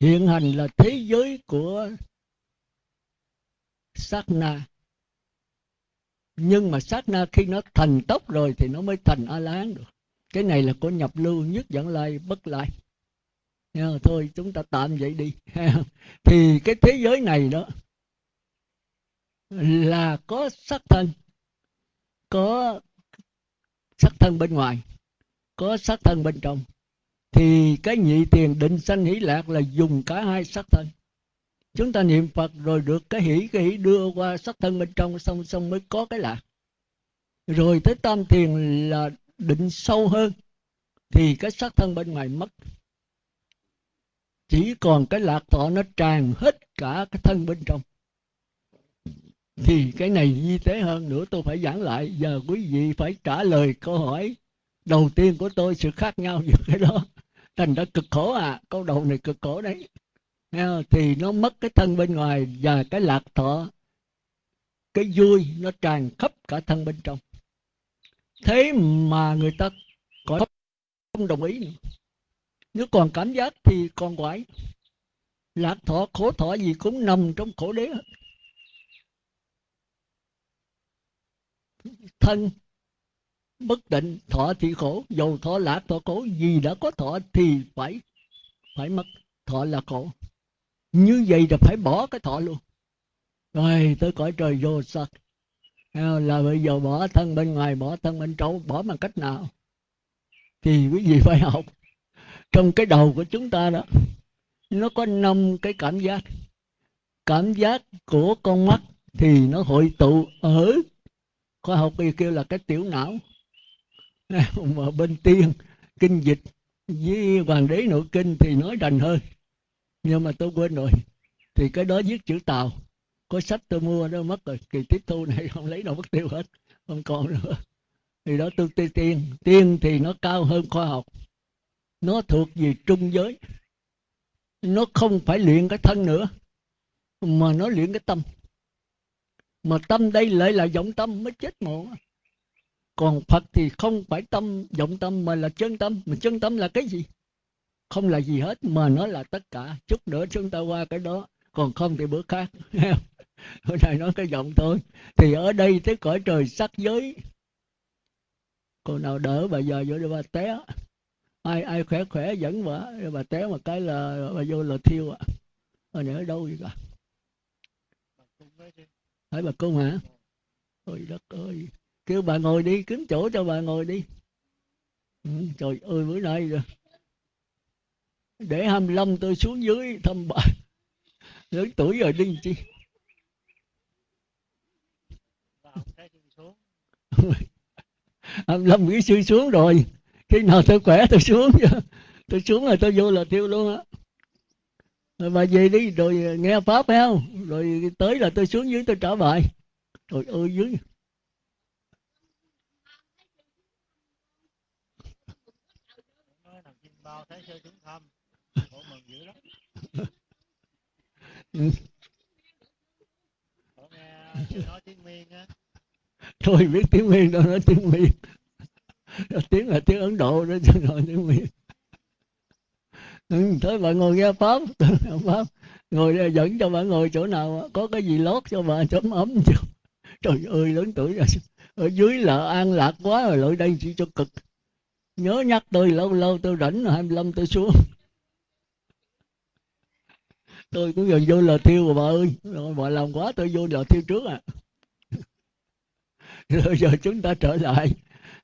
Hiện hành là thế giới của sát na. Nhưng mà sát na khi nó thành tốc rồi thì nó mới thành A-la-hán được. Cái này là của nhập lưu nhất dẫn lai bất lai. Thôi chúng ta tạm vậy đi. thì cái thế giới này đó là có sắc thân, có sắc thân bên ngoài, có sắc thân bên trong. Thì cái nhị tiền định sanh hỷ lạc là dùng cả hai sắc thân. Chúng ta niệm phật rồi được cái hỷ cái hỷ đưa qua sắc thân bên trong, xong xong mới có cái lạc. Rồi tới tam tiền là định sâu hơn, thì cái sắc thân bên ngoài mất. Chỉ còn cái lạc thọ nó tràn hết cả cái thân bên trong thì cái này di tế hơn nữa tôi phải giảng lại. Giờ quý vị phải trả lời câu hỏi đầu tiên của tôi, sự khác nhau giữa cái đó. Thành ra cực khổ à câu đầu này cực khổ đấy. Thì nó mất cái thân bên ngoài và cái lạc thọ, cái vui nó tràn khắp cả thân bên trong. Thế mà người ta có không đồng ý nữa. Nếu còn cảm giác thì còn quái lạc thọ, khổ thọ gì cũng nằm trong khổ đế hết. Thân, bất định, thọ thì khổ, dầu thọ lạc thọ khổ gì đã có thọ thì phải phải mất, thọ là khổ. Như vậy là phải bỏ cái thọ luôn. Rồi tới cõi trời vô sắc à, là bây giờ bỏ thân bên ngoài, bỏ thân bên trong bỏ bằng cách nào? Thì quý vị phải học, trong cái đầu của chúng ta đó, nó có năm cái cảm giác. Cảm giác của con mắt thì nó hội tụ ở khoa học y kêu là cái tiểu não. Mà bên tiên, kinh dịch, với hoàng đế nội kinh thì nói rành hơn nhưng mà tôi quên rồi. Thì cái đó viết chữ tàu có sách tôi mua đó, mất rồi. Kỳ tiếp thu này không lấy đâu mất tiêu hết. Không còn nữa. Thì đó tôi tiên tiên. Tiên thì nó cao hơn khoa học. Nó thuộc về trung giới. Nó không phải luyện cái thân nữa, mà nó luyện cái tâm mà tâm đây lại là vọng tâm mới chết ngộ. Còn phật thì không phải tâm, vọng tâm mà là chân tâm. Mà chân tâm là cái gì? Không là gì hết, mà nó là tất cả. Chút nữa chúng ta qua cái đó. Còn không thì bữa khác. Hôm nay nói cái giọng thôi. Thì ở đây tới cõi trời sắc giới. Còn nào đỡ bà giờ vô bà té. Ai ai khỏe khỏe dẫn bà. Bà té một cái là bà vô là thiêu ạ à. ở đâu vậy cả? Hỏi bà cung hả? Ôi đất ơi. Kêu bà ngồi đi kiếm chỗ cho bà ngồi đi. Ừ, trời ơi bữa nay rồi để 25 tôi xuống dưới thăm bà. Lớn tuổi rồi đi chi. Hai lâm nghĩ suy xuống rồi. Khi nào tôi khỏe tôi xuống tôi xuống rồi tôi vô là tiêu luôn á rồi bà về đi, rồi ờ, nghe pháp phải không? Rồi tới là tôi xuống dưới tôi trả bài. Rồi ơi, dưới. Thôi, biết tiếng miên đâu, nói tiếng miên. Tiếng là tiếng ấn độ đó, chứ nói tiếng miên ừ, thôi bà ngồi nghe pháp. Pháp ngồi ờ, dẫn cho bà ngồi chỗ nào có cái gì lót cho bà chấm ấm chứ trời ơi lớn tuổi rồi. Ở dưới là an lạc quá rồi lại đây chỉ cho cực. Nhớ nhắc tôi lâu lâu tôi rảnh hai mươi lăm tôi xuống. Tôi cũng gần vô lò thiêu rồi bà ơi. Rồi bà làm quá tôi vô lò thiêu trước à. Rồi giờ chúng ta trở lại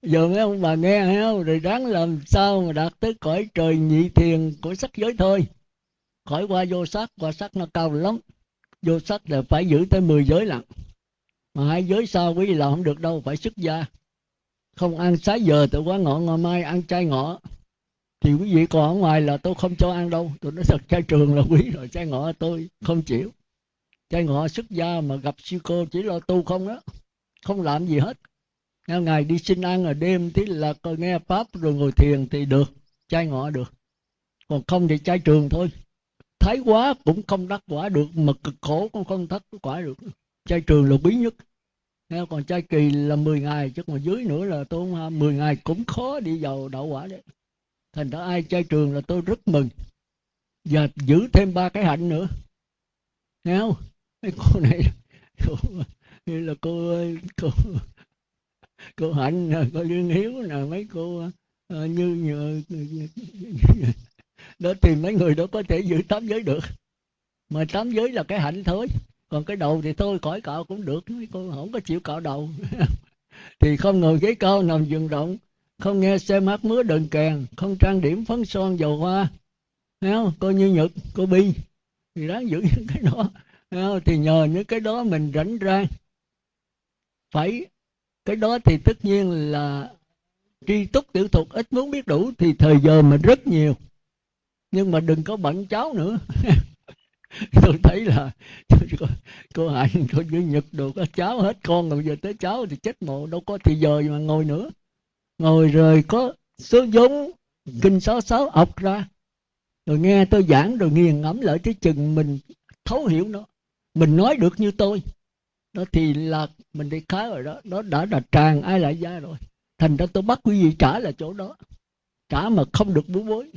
giờ mấy ông bà nghe hay không rồi ráng làm sao mà đạt tới cõi trời nhị thiền của sắc giới thôi. Khỏi qua vô sắc, qua sắc nó cao lắm. Vô sắc là phải giữ tới 10 giới lận mà hai giới sau quý vị là không được đâu, phải xuất gia. Không ăn sáng giờ tôi quá ngọ ngày mai ăn chay ngọ. Thì quý vị còn ở ngoài là tôi không cho ăn đâu. Tôi nói thật, chay trường là quý rồi, chay ngọ tôi không chịu. Chay ngọ xuất gia mà gặp sư cô chỉ lo tu không đó. Không làm gì hết ngày đi xin ăn ở đêm tí là coi nghe pháp rồi ngồi thiền thì được chay ngọ được. Còn không thì chay trường thôi. Thái quá cũng không đắc quả được mà cực khổ cũng không thất quả được. Chay trường là quý nhất. Nghe còn chay kỳ là 10 ngày chứ còn dưới nữa là tôi không 10 ngày cũng khó đi vào đậu quả đấy. Thành ra ai chay trường là tôi rất mừng. Và giữ thêm ba cái hạnh nữa. Nghe không? Cái cô này cô, như là cô cô cô hạnh cô lương hiếu nè mấy cô ờ, như, như, như, như đó thì mấy người đó có thể giữ tám giới được. Mà tám giới là cái hạnh thôi. Còn cái đầu thì thôi cõi cạo cũng được mấy cô không có chịu cạo đầu. Thì không ngồi ghế cao nằm giường rộng không nghe xem hát múa đờn kèn không trang điểm phấn son dầu hoa. Thấy không? Cô như nhật cô bi. Thì đáng giữ những cái đó. Không? thì nhờ những cái đó mình rảnh rang phải cái đó thì tất nhiên là tri túc tiểu thuật ít muốn biết đủ thì thời giờ mình rất nhiều. Nhưng mà đừng có bận cháu nữa. Tôi thấy là cô, cô hạnh cô như nhật đồ có cháu hết con rồi giờ tới cháu thì chết mộ đâu có thì giờ mà ngồi nữa. Ngồi rồi có số vốn kinh sáu sáu ọc ra. Rồi nghe tôi giảng rồi nghiền ngẫm lại cái chừng mình thấu hiểu nó. Mình nói được như tôi đó thì là mình đi khá rồi đó. Nó đã là tràn ai lại ra rồi. Thành ra tôi bắt quý vị trả là chỗ đó. Trả mà không được bố bối.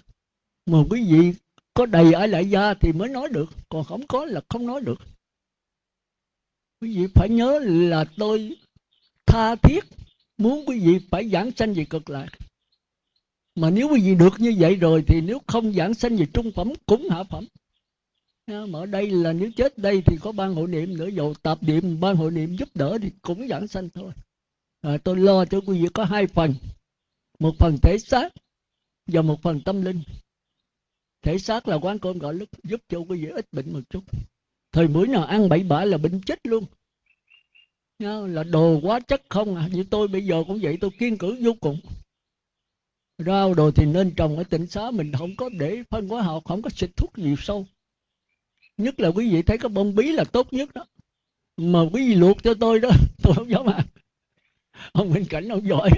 Mà quý vị có đầy ai lại gia thì mới nói được. Còn không có là không nói được. Quý vị phải nhớ là tôi tha thiết muốn quý vị phải giảng sanh về cực lạc. Mà nếu quý vị được như vậy rồi thì nếu không giảng sanh về trung phẩm cũng hạ phẩm mà ở đây là nếu chết đây thì có ban hội niệm nữa dầu tạp niệm ban hội niệm giúp đỡ thì cũng giảng sanh thôi. À, tôi lo cho quý vị có hai phần một phần thể xác và một phần tâm linh. Thể xác là quán cơm gạo lứt giúp cho quý vị ít bệnh một chút. Thời buổi nào ăn bậy bạ là bệnh chết luôn. Là đồ quá chất không à như tôi bây giờ cũng vậy tôi kiên cử vô cùng. Rau đồ thì nên trồng ở tỉnh xá mình không có để phân hóa học không có xịt thuốc gì sâu nhất là quý vị thấy cái bông bí là tốt nhất đó. Mà quý vị luộc cho tôi đó tôi không dám ăn. Ông minh cảnh ông giỏi.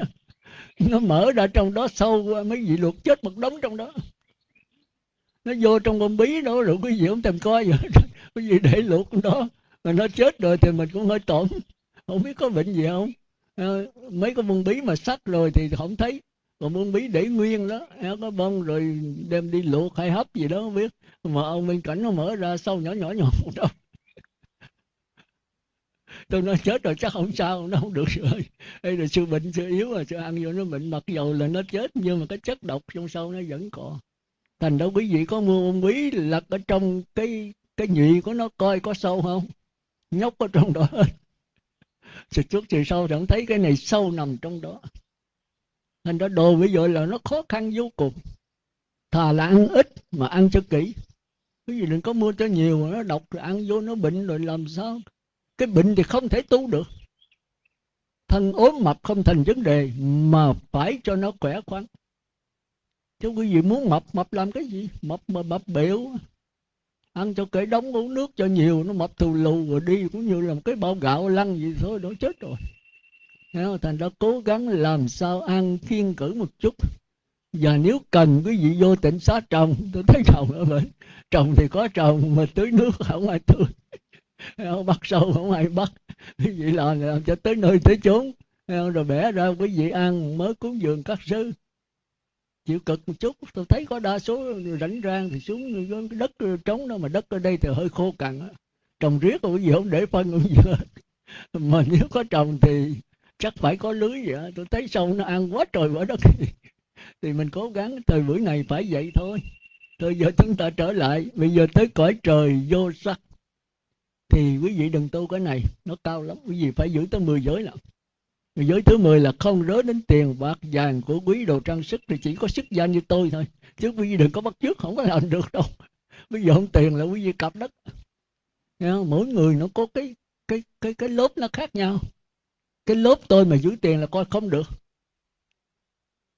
Nó mở ra trong đó sâu mấy vị luộc chết một đống trong đó. Nó vô trong bông bí đó rồi quý vị không tìm coi vậy. Quý vị để luộc đó mà nó chết rồi thì mình cũng hơi tổn. Không biết có bệnh gì không? À, mấy cái bông bí mà sắc rồi thì không thấy còn bông bí để nguyên đó có bông rồi đem đi luộc hay hấp gì đó, không biết. Mà ông bên cảnh nó mở ra sâu nhỏ nhỏ nhỏ một đâu tôi nói chết rồi, chắc không sao, nó không được rồi. Đây là sự bệnh sự yếu rồi, sự ăn vô nó bệnh, mặc dầu là nó chết, nhưng mà cái chất độc trong sâu nó vẫn còn. Thành đâu quý vị có mua bông bí lật ở trong cái cái nhị của nó coi có sâu không? Nhóc ở trong đó hết. Sự trước thì sau chẳng thấy cái này sâu nằm trong đó thành ra đồ bây giờ là nó khó khăn vô cùng. Thà là ăn ít mà ăn cho kỹ. Cái gì đừng có mua cho nhiều mà nó độc rồi ăn vô nó bệnh rồi làm sao? Cái bệnh thì không thể tu được. Thân ốm mập không thành vấn đề mà phải cho nó khỏe khoắn. Chứ quý vị muốn mập mập làm cái gì? Mập mà mập biểu ăn cho kể đóng uống nước cho nhiều, nó mập thù lù rồi đi cũng như là một cái bao gạo lăn gì thôi, đó chết rồi thành đó cố gắng làm sao ăn kiên cử một chút. Và nếu cần quý vị vô tỉnh xá trồng, tôi thấy trồng ở bên trồng thì có trồng, mà tưới nước không ai tưới. Không? Bắt sâu không ai bắt. Quý vị làm làm cho tới nơi tới chốn. Rồi bẻ ra quý vị ăn mới cúng dường các sư chịu cực một chút. Tôi thấy có đa số rảnh rang thì xuống cái đất trống đó, mà đất ở đây thì hơi khô cằn trồng riết rồi quý vị không để phân, không gì hết mà nếu có trồng thì chắc phải có lưới vậy đó. tôi thấy sâu nó ăn quá trời quá đất. Thì mình cố gắng thời buổi này phải vậy thôi. Thôi giờ chúng ta trở lại. Bây giờ tới cõi trời vô sắc. Thì quý vị đừng tu cái này, nó cao lắm. Quý vị phải giữ tới 10 giới lận giới thứ 10 là không rớ đến tiền bạc vàng của quý đồ trang sức thì chỉ có sức danh như tôi thôi. Chứ quý vị đừng có bắt trước không có làm được đâu. Bây giờ không tiền là quý vị cặp đất. Mỗi người nó có cái cái cái cái lớp nó khác nhau cái lớp tôi mà giữ tiền là coi không được.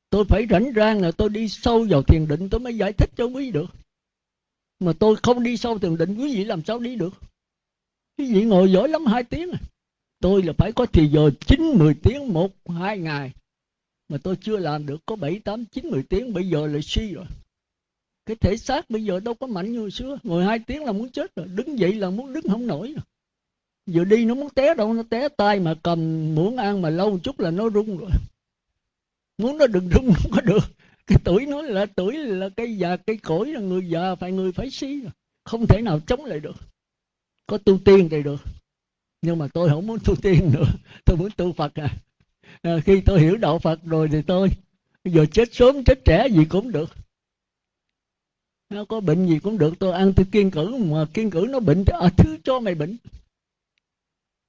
Tôi phải rảnh rang là tôi đi sâu vào thiền định tôi mới giải thích cho quý vị được. Mà tôi không đi sâu thiền định, quý vị làm sao đi được? Quý vị ngồi giỏi lắm, hai tiếng à. Tôi là phải có thì giờ chín, mười tiếng một, hai ngày. Mà tôi chưa làm được, có bảy, tám, chín, mười tiếng, bây giờ là suy rồi. Cái thể xác bây giờ đâu có mạnh như hồi xưa. Ngồi hai tiếng là muốn chết rồi. Đứng dậy là muốn đứng không nổi rồi vừa đi nó muốn té đâu nó té tay mà cầm muỗng ăn mà lâu một chút là nó rung rồi. Muốn nó đừng rung không có được. Cái tuổi nó là tuổi là cây già cây cỗi là người già phải người phải xí rồi không thể nào chống lại được. Có tu tiên thì được. Nhưng mà tôi không muốn tu tiên nữa. Tôi muốn tu phật à, à khi tôi hiểu đạo phật rồi thì tôi giờ chết sớm chết trẻ gì cũng được. Nó có bệnh gì cũng được tôi ăn tôi kiên cử mà kiên cử nó bệnh à, thứ cho mày bệnh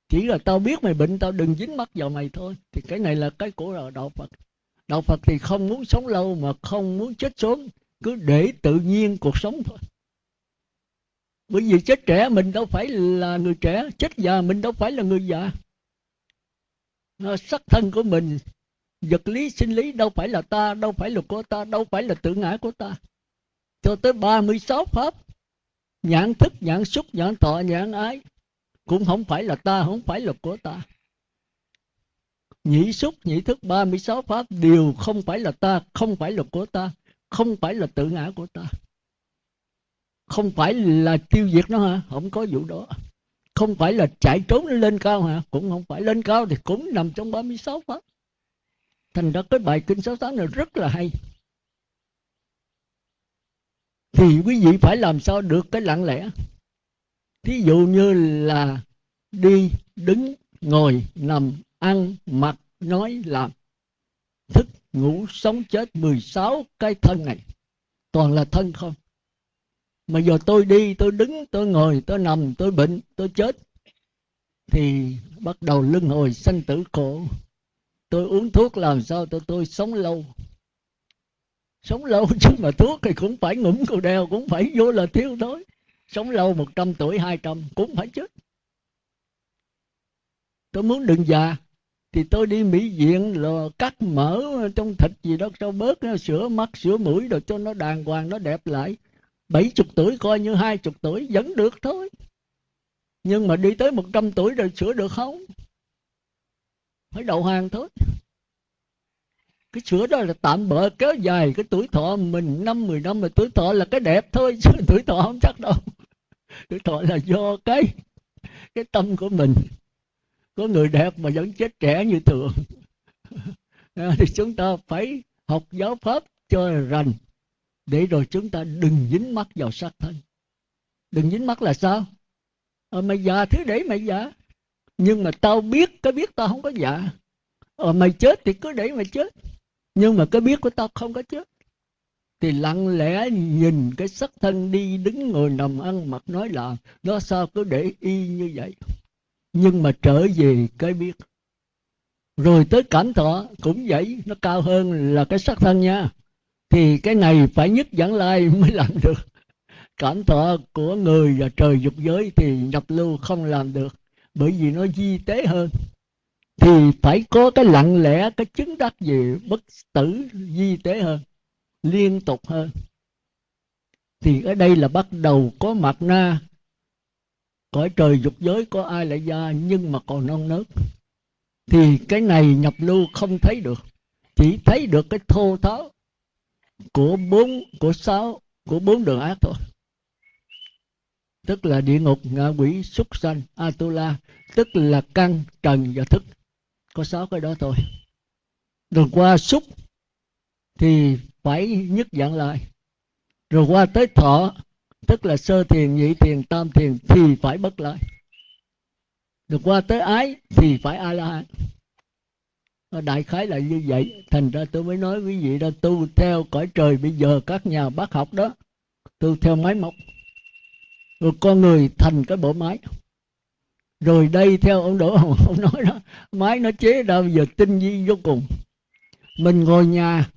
chỉ là tao biết mày bệnh, tao đừng dính mắt vào mày thôi. Thì cái này là cái của đạo phật. Đạo phật thì không muốn sống lâu mà không muốn chết sớm. Cứ để tự nhiên cuộc sống thôi. Bởi vì chết trẻ mình đâu phải là người trẻ, chết già mình đâu phải là người già. Sắc thân của mình, vật lý, sinh lý đâu phải là ta, đâu phải là của ta, đâu phải là tự ngã của ta. Cho tới 36 pháp, nhãn thức, nhãn xúc, nhãn thọ, nhãn ái cũng không phải là ta, không phải là của ta. Nhị xúc, nhị thức 36 pháp đều không phải là ta, không phải là của ta, không phải là tự ngã của ta. Không phải là tiêu diệt nó hả? Không có vụ đó. Không phải là chạy trốn lên cao hả? Cũng không phải. Lên cao thì cũng nằm trong 36 pháp. Thành ra cái bài kinh 68 này rất là hay. Thì quý vị phải làm sao được cái lặng lẽ? Thí dụ như là đi đứng, ngồi, nằm, ăn, mặc, nói, làm, thức, ngủ, sống, chết 16 cái thân này, toàn là thân không? Mà giờ tôi đi, tôi đứng, tôi ngồi, tôi nằm, tôi bệnh, tôi chết, thì bắt đầu lưng hồi sanh tử khổ. Tôi uống thuốc làm sao tôi tôi sống lâu? Sống lâu chứ mà thuốc thì cũng phải ngủm cầu đeo cũng phải vô là thiếu thôi sống lâu 100 tuổi 200 cũng phải chết. Tôi muốn đừng già, thì tôi đi mỹ viện là cắt mỡ trong thịt gì đó, cho bớt sửa mắt sửa mũi, rồi cho nó đàng hoàng, nó đẹp lại. Bảy chục tuổi coi như hai chục tuổi, vẫn được thôi. Nhưng mà đi tới một trăm tuổi rồi sửa được không? Phải đầu hàng thôi. Cái sửa đó là tạm bỡ kéo dài cái tuổi thọ mình, năm mười năm, mà tuổi thọ là cái đẹp thôi, chứ tuổi thọ không chắc đâu cái thọ là do cái cái tâm của mình. Có người đẹp mà vẫn chết trẻ như thường. Thì chúng ta phải học giáo pháp cho rành để rồi chúng ta đừng dính mắt vào xác thân. Đừng dính mắt là sao? Ờ, mày già thứ để mày già. Nhưng mà tao biết cái biết tao không có già. Ờ, mày chết thì cứ để mày chết. Nhưng mà cái biết của tao không có chết thì lặng lẽ nhìn cái sắc thân đi đứng ngồi nằm ăn mặc nói là nó sao cứ để y như vậy? Nhưng mà trở về cái biết. Rồi tới cảm thọ cũng vậy, nó cao hơn là cái sắc thân nha. Thì cái này phải nhất dẫn lai mới làm được. Cảm thọ của người và trời dục giới thì nhập lưu không làm được, bởi vì nó di tế hơn. Thì phải có cái lặng lẽ, cái chứng đắc gì bất tử di tế hơn liên tục hơn. Thì ở đây là bắt đầu có mặt na, cõi trời dục giới, có ai lại gia nhưng mà còn non nớt. Thì cái này nhập lưu không thấy được, chỉ thấy được cái thô tháo của bốn, của sáu, của bốn đường ác thôi. Tức là địa ngục, ngạ quỷ, súc sanh, atula, tức là căn, trần và thức. Có sáu cái đó thôi. Rồi qua xúc thì phải nhất dạng lại. Rồi qua tới thọ, tức là sơ thiền, nhị thiền, tam thiền thì phải bất lại. Rồi qua tới ái thì phải a la hán đại khái là như vậy. Thành ra tôi mới nói quý vị đó tu theo cõi trời bây giờ các nhà bác học đó, tu theo máy móc. Rồi con người thành cái bộ máy. Rồi đây theo ông đỗ hồng ông nói đó, máy nó chế ra giờ tinh vi vô cùng. Mình ngồi nhà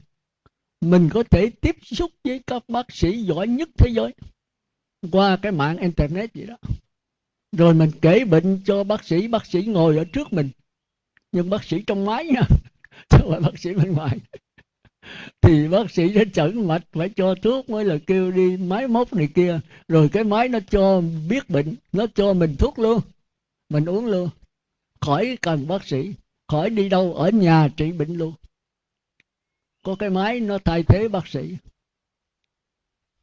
mình có thể tiếp xúc với các bác sĩ giỏi nhất thế giới qua cái mạng internet gì đó. Rồi mình kể bệnh cho bác sĩ bác sĩ ngồi ở trước mình. Nhưng bác sĩ trong máy nha, chứ không phải bác sĩ bên ngoài. Thì bác sĩ sẽ chẩn mạch, phải cho thuốc mới là kêu đi máy móc này kia. Rồi cái máy nó cho biết bệnh, nó cho mình thuốc luôn. Mình uống luôn. Khỏi cần bác sĩ, khỏi đi đâu, ở nhà trị bệnh luôn có cái máy, nó thay thế bác sĩ.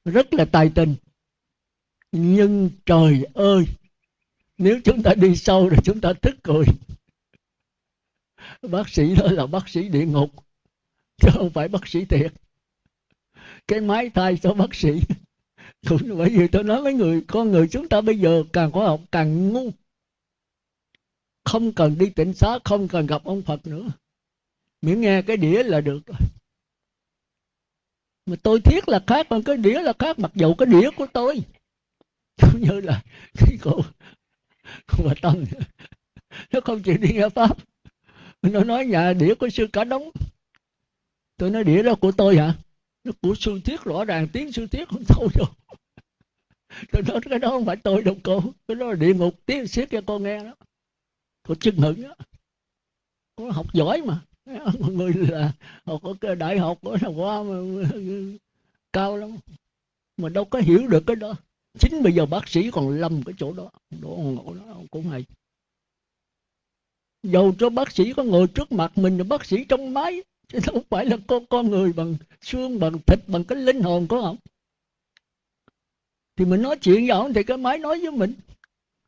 Rất là tài tình. Nhưng trời ơi, nếu chúng ta đi sâu rồi chúng ta thức cười bác sĩ đó là bác sĩ địa ngục, chứ không phải bác sĩ thiệt. Cái máy thay cho bác sĩ. Cũng bởi vì tôi nói với người, con người chúng ta bây giờ càng khoa học càng ngu. Không cần đi tỉnh xá, không cần gặp ông phật nữa. Miễn nghe cái đĩa là được rồi mà tôi thiết là khác còn cái đĩa là khác, mặc dù cái đĩa của tôi. Cũng như là cái cô cô bà tâm. Nó không chịu đi nghe pháp. Nó nói nhà đĩa của sư cả đống. Tôi nói đĩa đó của tôi hả? Nó của sư thiết, rõ ràng tiếng sư thiết không thâu đâu. Tôi nói cái đó không phải tôi đâu, cô. Cái đó là địa ngục, tiếng siết cho con nghe đó. Cô chưng hửng đó. Cô học giỏi mà. mọi người là họ có cái đại học ở nào qua mà, cao lắm. Mà đâu có hiểu được cái đó. Chính bây giờ bác sĩ còn lầm cái chỗ đó. Đó ngộ đó cũng hay. Dầu cho bác sĩ có ngồi trước mặt mình là bác sĩ trong máy chứ đâu phải là con con người bằng xương bằng thịt bằng cái linh hồn có không thì mình nói chuyện với ông thì cái máy nói với mình.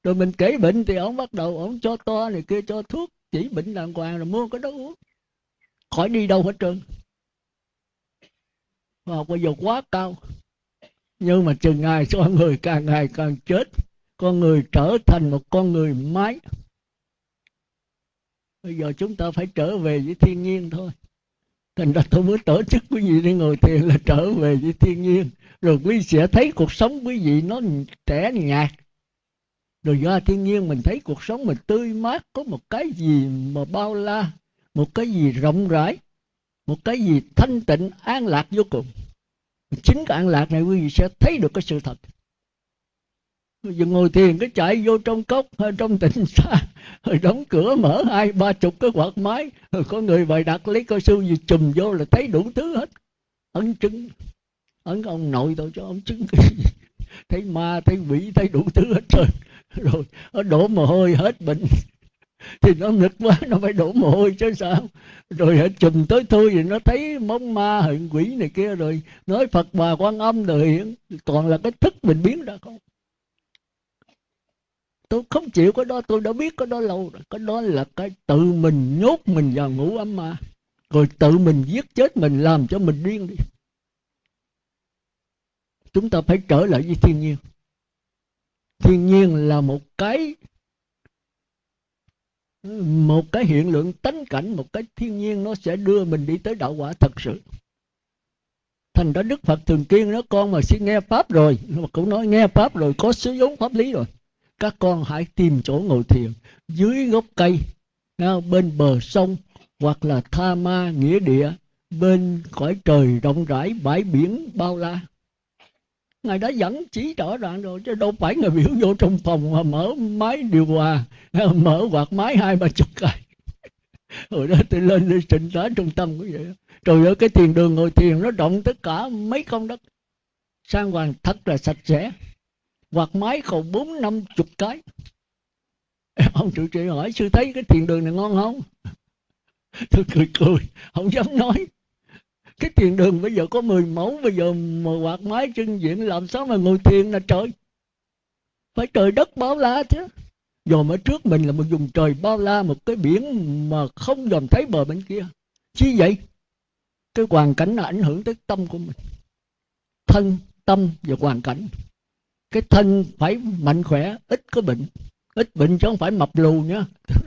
Rồi mình kể bệnh thì ông bắt đầu ông cho to này kia cho thuốc chỉ bệnh đàng hoàng rồi mua cái đó uống khỏi đi đâu hết trơn. Và bây giờ quá cao. Nhưng mà chừng ngày con người càng ngày càng chết, con người trở thành một con người máy bây giờ chúng ta phải trở về với thiên nhiên thôi. Thành ra tôi mới tổ chức quý vị đi ngồi thiền là trở về với thiên nhiên. Rồi quý vị sẽ thấy cuộc sống quý vị nó trẻ nhạt. Rồi do thiên nhiên mình thấy cuộc sống mình tươi mát, có một cái gì mà bao la một cái gì rộng rãi, một cái gì thanh tịnh, an lạc vô cùng. Chính cái an lạc này quý vị sẽ thấy được cái sự thật. Giờ ngồi thiền cái chạy vô trong cốc hay trong tỉnh xa, rồi đóng cửa mở hai ba chục cái quạt máy, rồi có người bày đặt lấy coi sư gì chùm vô là thấy đủ thứ hết. Ấn chứng, ấn ông nội tôi cho ông chứng cái gì? Thấy ma, thấy quỷ, thấy đủ thứ hết trơn rồi, nó đổ mồ hôi hết bệnh thì nó ngực quá, nó phải đổ mồ hôi chứ sao? Rồi hãy chùm tới thôi thì nó thấy móng ma hiện quỷ này kia rồi. Nói phật bà quan âm rồi hiện toàn là cái thức mình biến ra không? Tôi không chịu, cái đó tôi đã biết, cái đó lâu rồi. Cái đó là cái tự mình nhốt mình vào ngủ ấm ma. Rồi tự mình giết chết mình, làm cho mình điên đi. Chúng ta phải trở lại với thiên nhiên. Thiên nhiên là một cái một cái hiện lượng tánh cảnh, một cái thiên nhiên nó sẽ đưa mình đi tới đạo quả thật sự. Thành ra đức phật thường kiên nó con mà xin nghe pháp rồi. Mà cũng nói, nghe pháp rồi, có sử dụng pháp lý rồi. Các con hãy tìm chỗ ngồi thiền dưới gốc cây bên bờ sông hoặc là tha ma nghĩa địa, bên cõi trời rộng rãi, bãi biển bao la ngài đã dẫn chỉ rõ ràng rồi, chứ đâu phải người biểu vô trong phòng mà mở máy điều hòa, mở quạt máy hai ba chục cái. Hồi đó tôi lên đi trình tá trung tâm cũng vậy trời ơi, cái tiền đường ngồi thiền nó rộng tất cả mấy công đất. Sang hoàng thật là sạch sẽ. Quạt máy còn bốn, năm chục cái. Ông trụ trì hỏi, sư thấy cái thiền đường này ngon không? Tôi cười cười, không dám nói cái thiền đường bây giờ có 10 mẫu bây giờ mà quạt máy chân diện làm sao mà ngồi thiền là trời? Phải trời đất bao la chứ. Dòm ở trước mình là một vùng trời bao la, một cái biển mà không dòm thấy bờ bên kia. Chi vậy? Cái hoàn cảnh là ảnh hưởng tới tâm của mình. Thân, tâm và hoàn cảnh. Cái thân phải mạnh khỏe, ít có bệnh. Ít bệnh chứ không phải mập lù nhá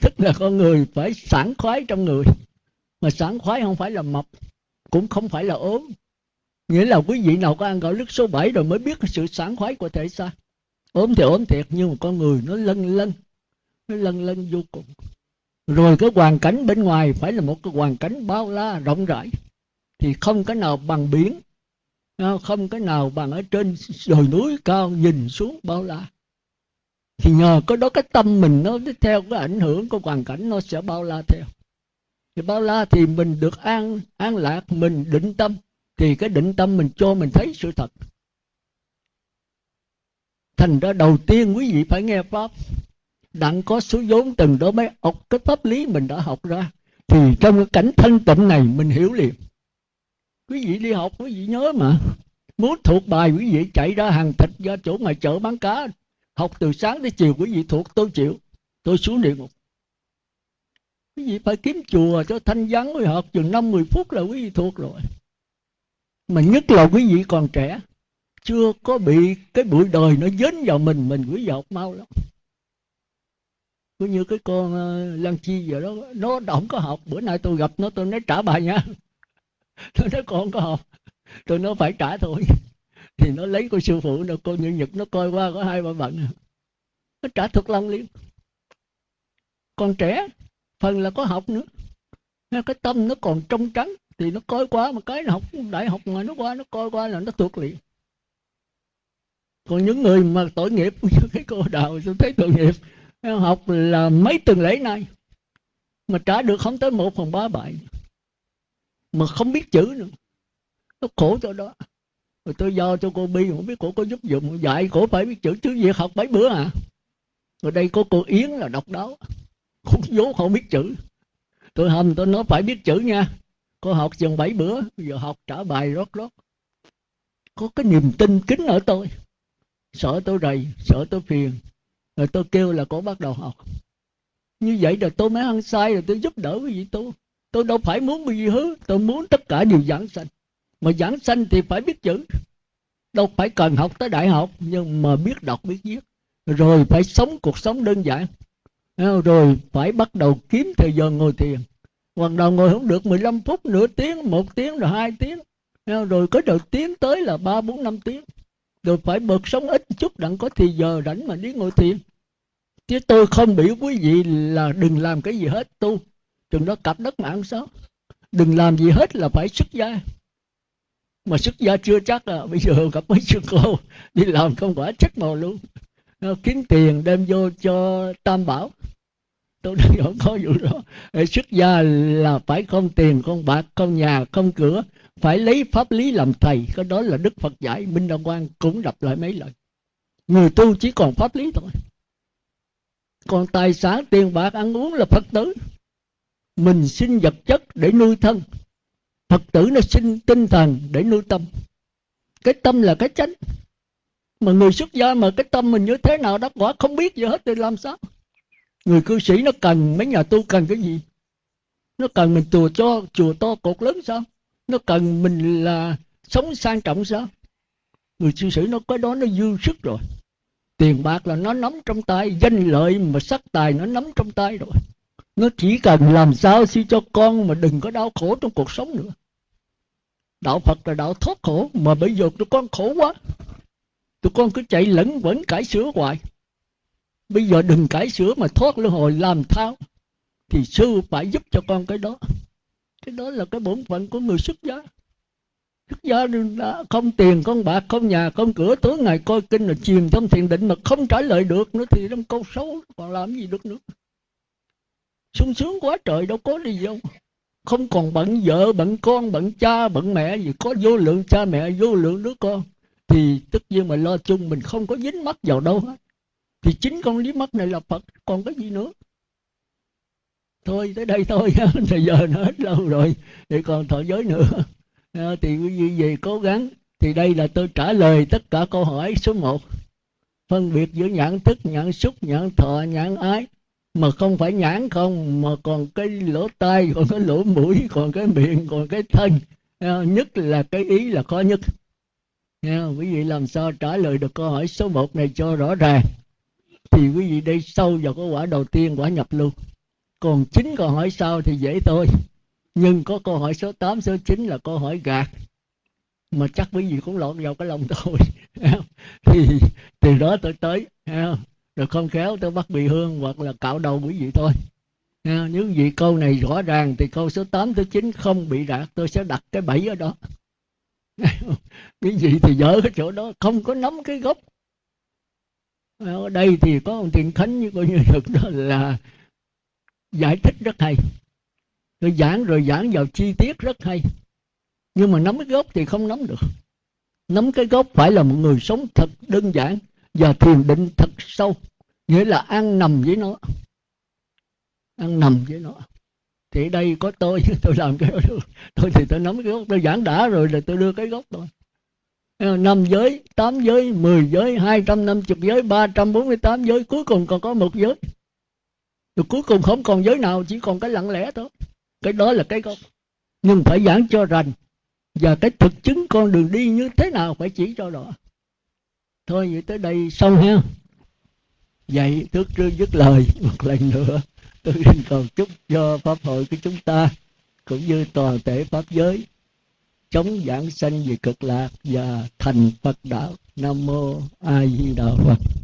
tức là con người phải sảng khoái trong người mà sảng khoái không phải là mập, cũng không phải là ốm. Nghĩa là quý vị nào có ăn gạo lứt số 7 rồi mới biết cái sự sảng khoái của thể xác. Ốm thì ốm thiệt, nhưng mà con người nó lân lân, nó lân lân vô cùng. Rồi cái hoàn cảnh bên ngoài phải là một cái hoàn cảnh bao la, rộng rãi. Thì không cái nào bằng biển à, không cái nào bằng ở trên đồi núi cao nhìn xuống bao la. Thì nhờ có đó cái tâm mình nó theo cái ảnh hưởng của hoàn cảnh nó sẽ bao la theo thì bao la thì mình được an an lạc, mình định tâm. Thì cái định tâm mình cho mình thấy sự thật. Thành ra đầu tiên quý vị phải nghe pháp. Đặng có số vốn từng đó mới học cái pháp lý mình đã học ra. Thì trong cái cảnh thanh tịnh này mình hiểu liền. Quý vị đi học, quý vị nhớ mà. Muốn thuộc bài, quý vị chạy ra hàng thịt ra chỗ ngoài chợ bán cá. Học từ sáng tới chiều, quý vị thuộc, tôi chịu. Tôi xuống địa ngục quý vị phải kiếm chùa cho thanh vắng quý học chừng năm, mười phút là quý vị thuộc rồi. Mà nhất là quý vị còn trẻ, chưa có bị cái bụi đời nó dính vào mình mình quý vị học mau lắm. Cứ như cái con lăng Lan Chi giờ đó, nó không có học. Bữa nay tôi gặp nó, tôi nói trả bài nha. Tôi nói con có học tôi nói phải trả thôi. Thì nó lấy cô sư phụ, nó cô như nhật nó coi qua có hai ba bận nó trả thật lòng liền Con trẻ phần là có học nữa. Cái tâm nó còn trong trắng thì nó coi qua mà cái nó học đại học mà nó qua nó coi qua là nó thuộc liền còn những người mà tội nghiệp như cái cô đào, tôi thấy tội nghiệp học là mấy tuần lễ nay mà trả được không tới một phần ba bài. Mà không biết chữ nữa. Nó khổ cho đó. Rồi tôi do cho cô bi không biết cô có giúp dụng dạy cổ phải biết chữ chứ việc học mấy bữa à. Rồi đây có cô yến là độc đáo khốn vốn không biết chữ. Tôi hầm tôi nói phải biết chữ nha. Cô học chừng bảy bữa giờ học trả bài rót rót. Có cái niềm tin kính ở tôi. Sợ tôi rầy, sợ tôi phiền. Rồi tôi kêu là cô bắt đầu học. Như vậy rồi tôi mới ăn sai rồi tôi giúp đỡ cái gì tôi tôi đâu phải muốn bị gì hứa tôi muốn tất cả đều giảng sanh. Mà giảng sanh thì phải biết chữ. Đâu phải cần học tới đại học, nhưng mà biết đọc, biết viết. Rồi phải sống cuộc sống đơn giản rồi phải bắt đầu kiếm thời giờ ngồi thiền. Hoặc đầu ngồi không được 15 phút, nửa tiếng, một tiếng rồi hai tiếng. Rồi có đầu tiếng tới là ba, bốn, năm tiếng. Rồi phải bật sống ít chút, đặng có thì giờ rảnh mà đi ngồi thiền. Chứ tôi không biểu quý vị là đừng làm cái gì hết, tu. Chừng đó cặp đất mạng sao đừng làm gì hết là phải xuất gia. Mà xuất gia chưa chắc à. Bây giờ gặp mấy sư cô, đi làm không quả chắc màu luôn nó kiếm tiền đem vô cho tam bảo. Tôi đang không có vụ đó. Xuất gia là phải không tiền, không bạc, không nhà, không cửa, phải lấy pháp lý làm thầy. Cái đó là đức phật dạy, minh đăng quang cũng đọc lại mấy lần người tu chỉ còn pháp lý thôi. Còn tài sản, tiền bạc, ăn uống là phật tử. Mình xin vật chất để nuôi thân. Phật tử nó sinh tinh thần để nuôi tâm. Cái tâm là cái chánh mà người xuất gia mà cái tâm mình như thế nào đó, quả không biết gì hết, thì làm sao? Người cư sĩ nó cần mấy nhà tu cần cái gì? Nó cần mình chùa cho, chùa to cột lớn sao? Nó cần mình là sống sang trọng sao? Người cư sĩ nó có đó, nó dư sức rồi. Tiền bạc là nó nắm trong tay, danh lợi mà sắc tài nó nắm trong tay rồi. Nó chỉ cần làm sao xin cho con mà đừng có đau khổ trong cuộc sống nữa. Đạo phật là đạo thoát khổ, mà bây giờ tụi con khổ quá tụi con cứ chạy lẫn vẫn cải sửa hoài. Bây giờ đừng cải sửa mà thoát luân hồi làm thao, thì sư phải giúp cho con cái đó. Cái đó là cái bổn phận của người xuất gia. Xuất gia đã không tiền, không bạc, không nhà, không cửa, tối ngày coi kinh là chìm trong thiền định mà không trả lời được nữa thì trong câu xấu, còn làm gì được nữa. Sung sướng quá trời đâu có đi đâu. Không còn bận vợ, bận con, bận cha, bận mẹ gì, có vô lượng cha mẹ, vô lượng đứa con thì tất nhiên mà lo chung mình không có dính mắt vào đâu hết. Thì chính con lý mắt này là phật, còn cái gì nữa? Thôi, tới đây thôi thời giờ nó hết lâu rồi thì còn thọ giới nữa. À, thì quý vị về cố gắng. Thì đây là tôi trả lời tất cả câu hỏi số 1 phân biệt giữa nhãn thức, nhãn xúc, nhãn thọ, nhãn ái. Mà không phải nhãn không, mà còn cái lỗ tai, còn cái lỗ mũi, còn cái miệng, còn cái thân. À, nhất là cái ý là khó nhất. Nha, quý vị làm sao trả lời được câu hỏi số 1 này cho rõ ràng? Thì quý vị đi sâu vào cái quả đầu tiên quả nhập luôn còn chín câu hỏi sau thì dễ thôi. Nhưng có câu hỏi số 8, số 9 là câu hỏi gạt. Mà chắc quý vị cũng lọt vào cái lòng tôi. Thì từ đó tôi tới rồi không khéo tôi bắt bị hương hoặc là cạo đầu quý vị thôi. Nếu vị câu này rõ ràng thì câu số 8 tới 9 không bị đạt tôi sẽ đặt cái bẫy ở đó. cái gì thì dở cái chỗ đó, không có nắm cái gốc. Ở đây thì có ông thiện khánh như coi như thực đó là giải thích rất hay. Rồi giảng rồi giảng vào chi tiết rất hay. Nhưng mà nắm cái gốc thì không nắm được. Nắm cái gốc phải là một người sống thật đơn giản và thiền định thật sâu. Nghĩa là ăn nằm với nó. Ăn nằm với nó thì đây có tôi tôi làm cái đó. Được tôi thì tôi nắm cái gốc, tôi giảng đã rồi là tôi đưa cái gốc thôi năm giới, tám giới, mười giới, hai trăm năm chục giới, ba trăm bốn mươi tám giới, cuối cùng còn có một giới. Rồi cuối cùng không còn giới nào, chỉ còn cái lặng lẽ thôi. Cái đó là cái gốc. Nhưng phải giảng cho rành. Và cái thực chứng con đường đi như thế nào phải chỉ cho rõ. Thôi vậy tới đây xong ha. Vậy trước trước dứt lời một lần nữa tôi xin cầu chúc cho pháp hội của chúng ta cũng như toàn thể pháp giới chống giảng sanh về cực lạc và thành Phật đạo. Nam mô A Di Đà Phật.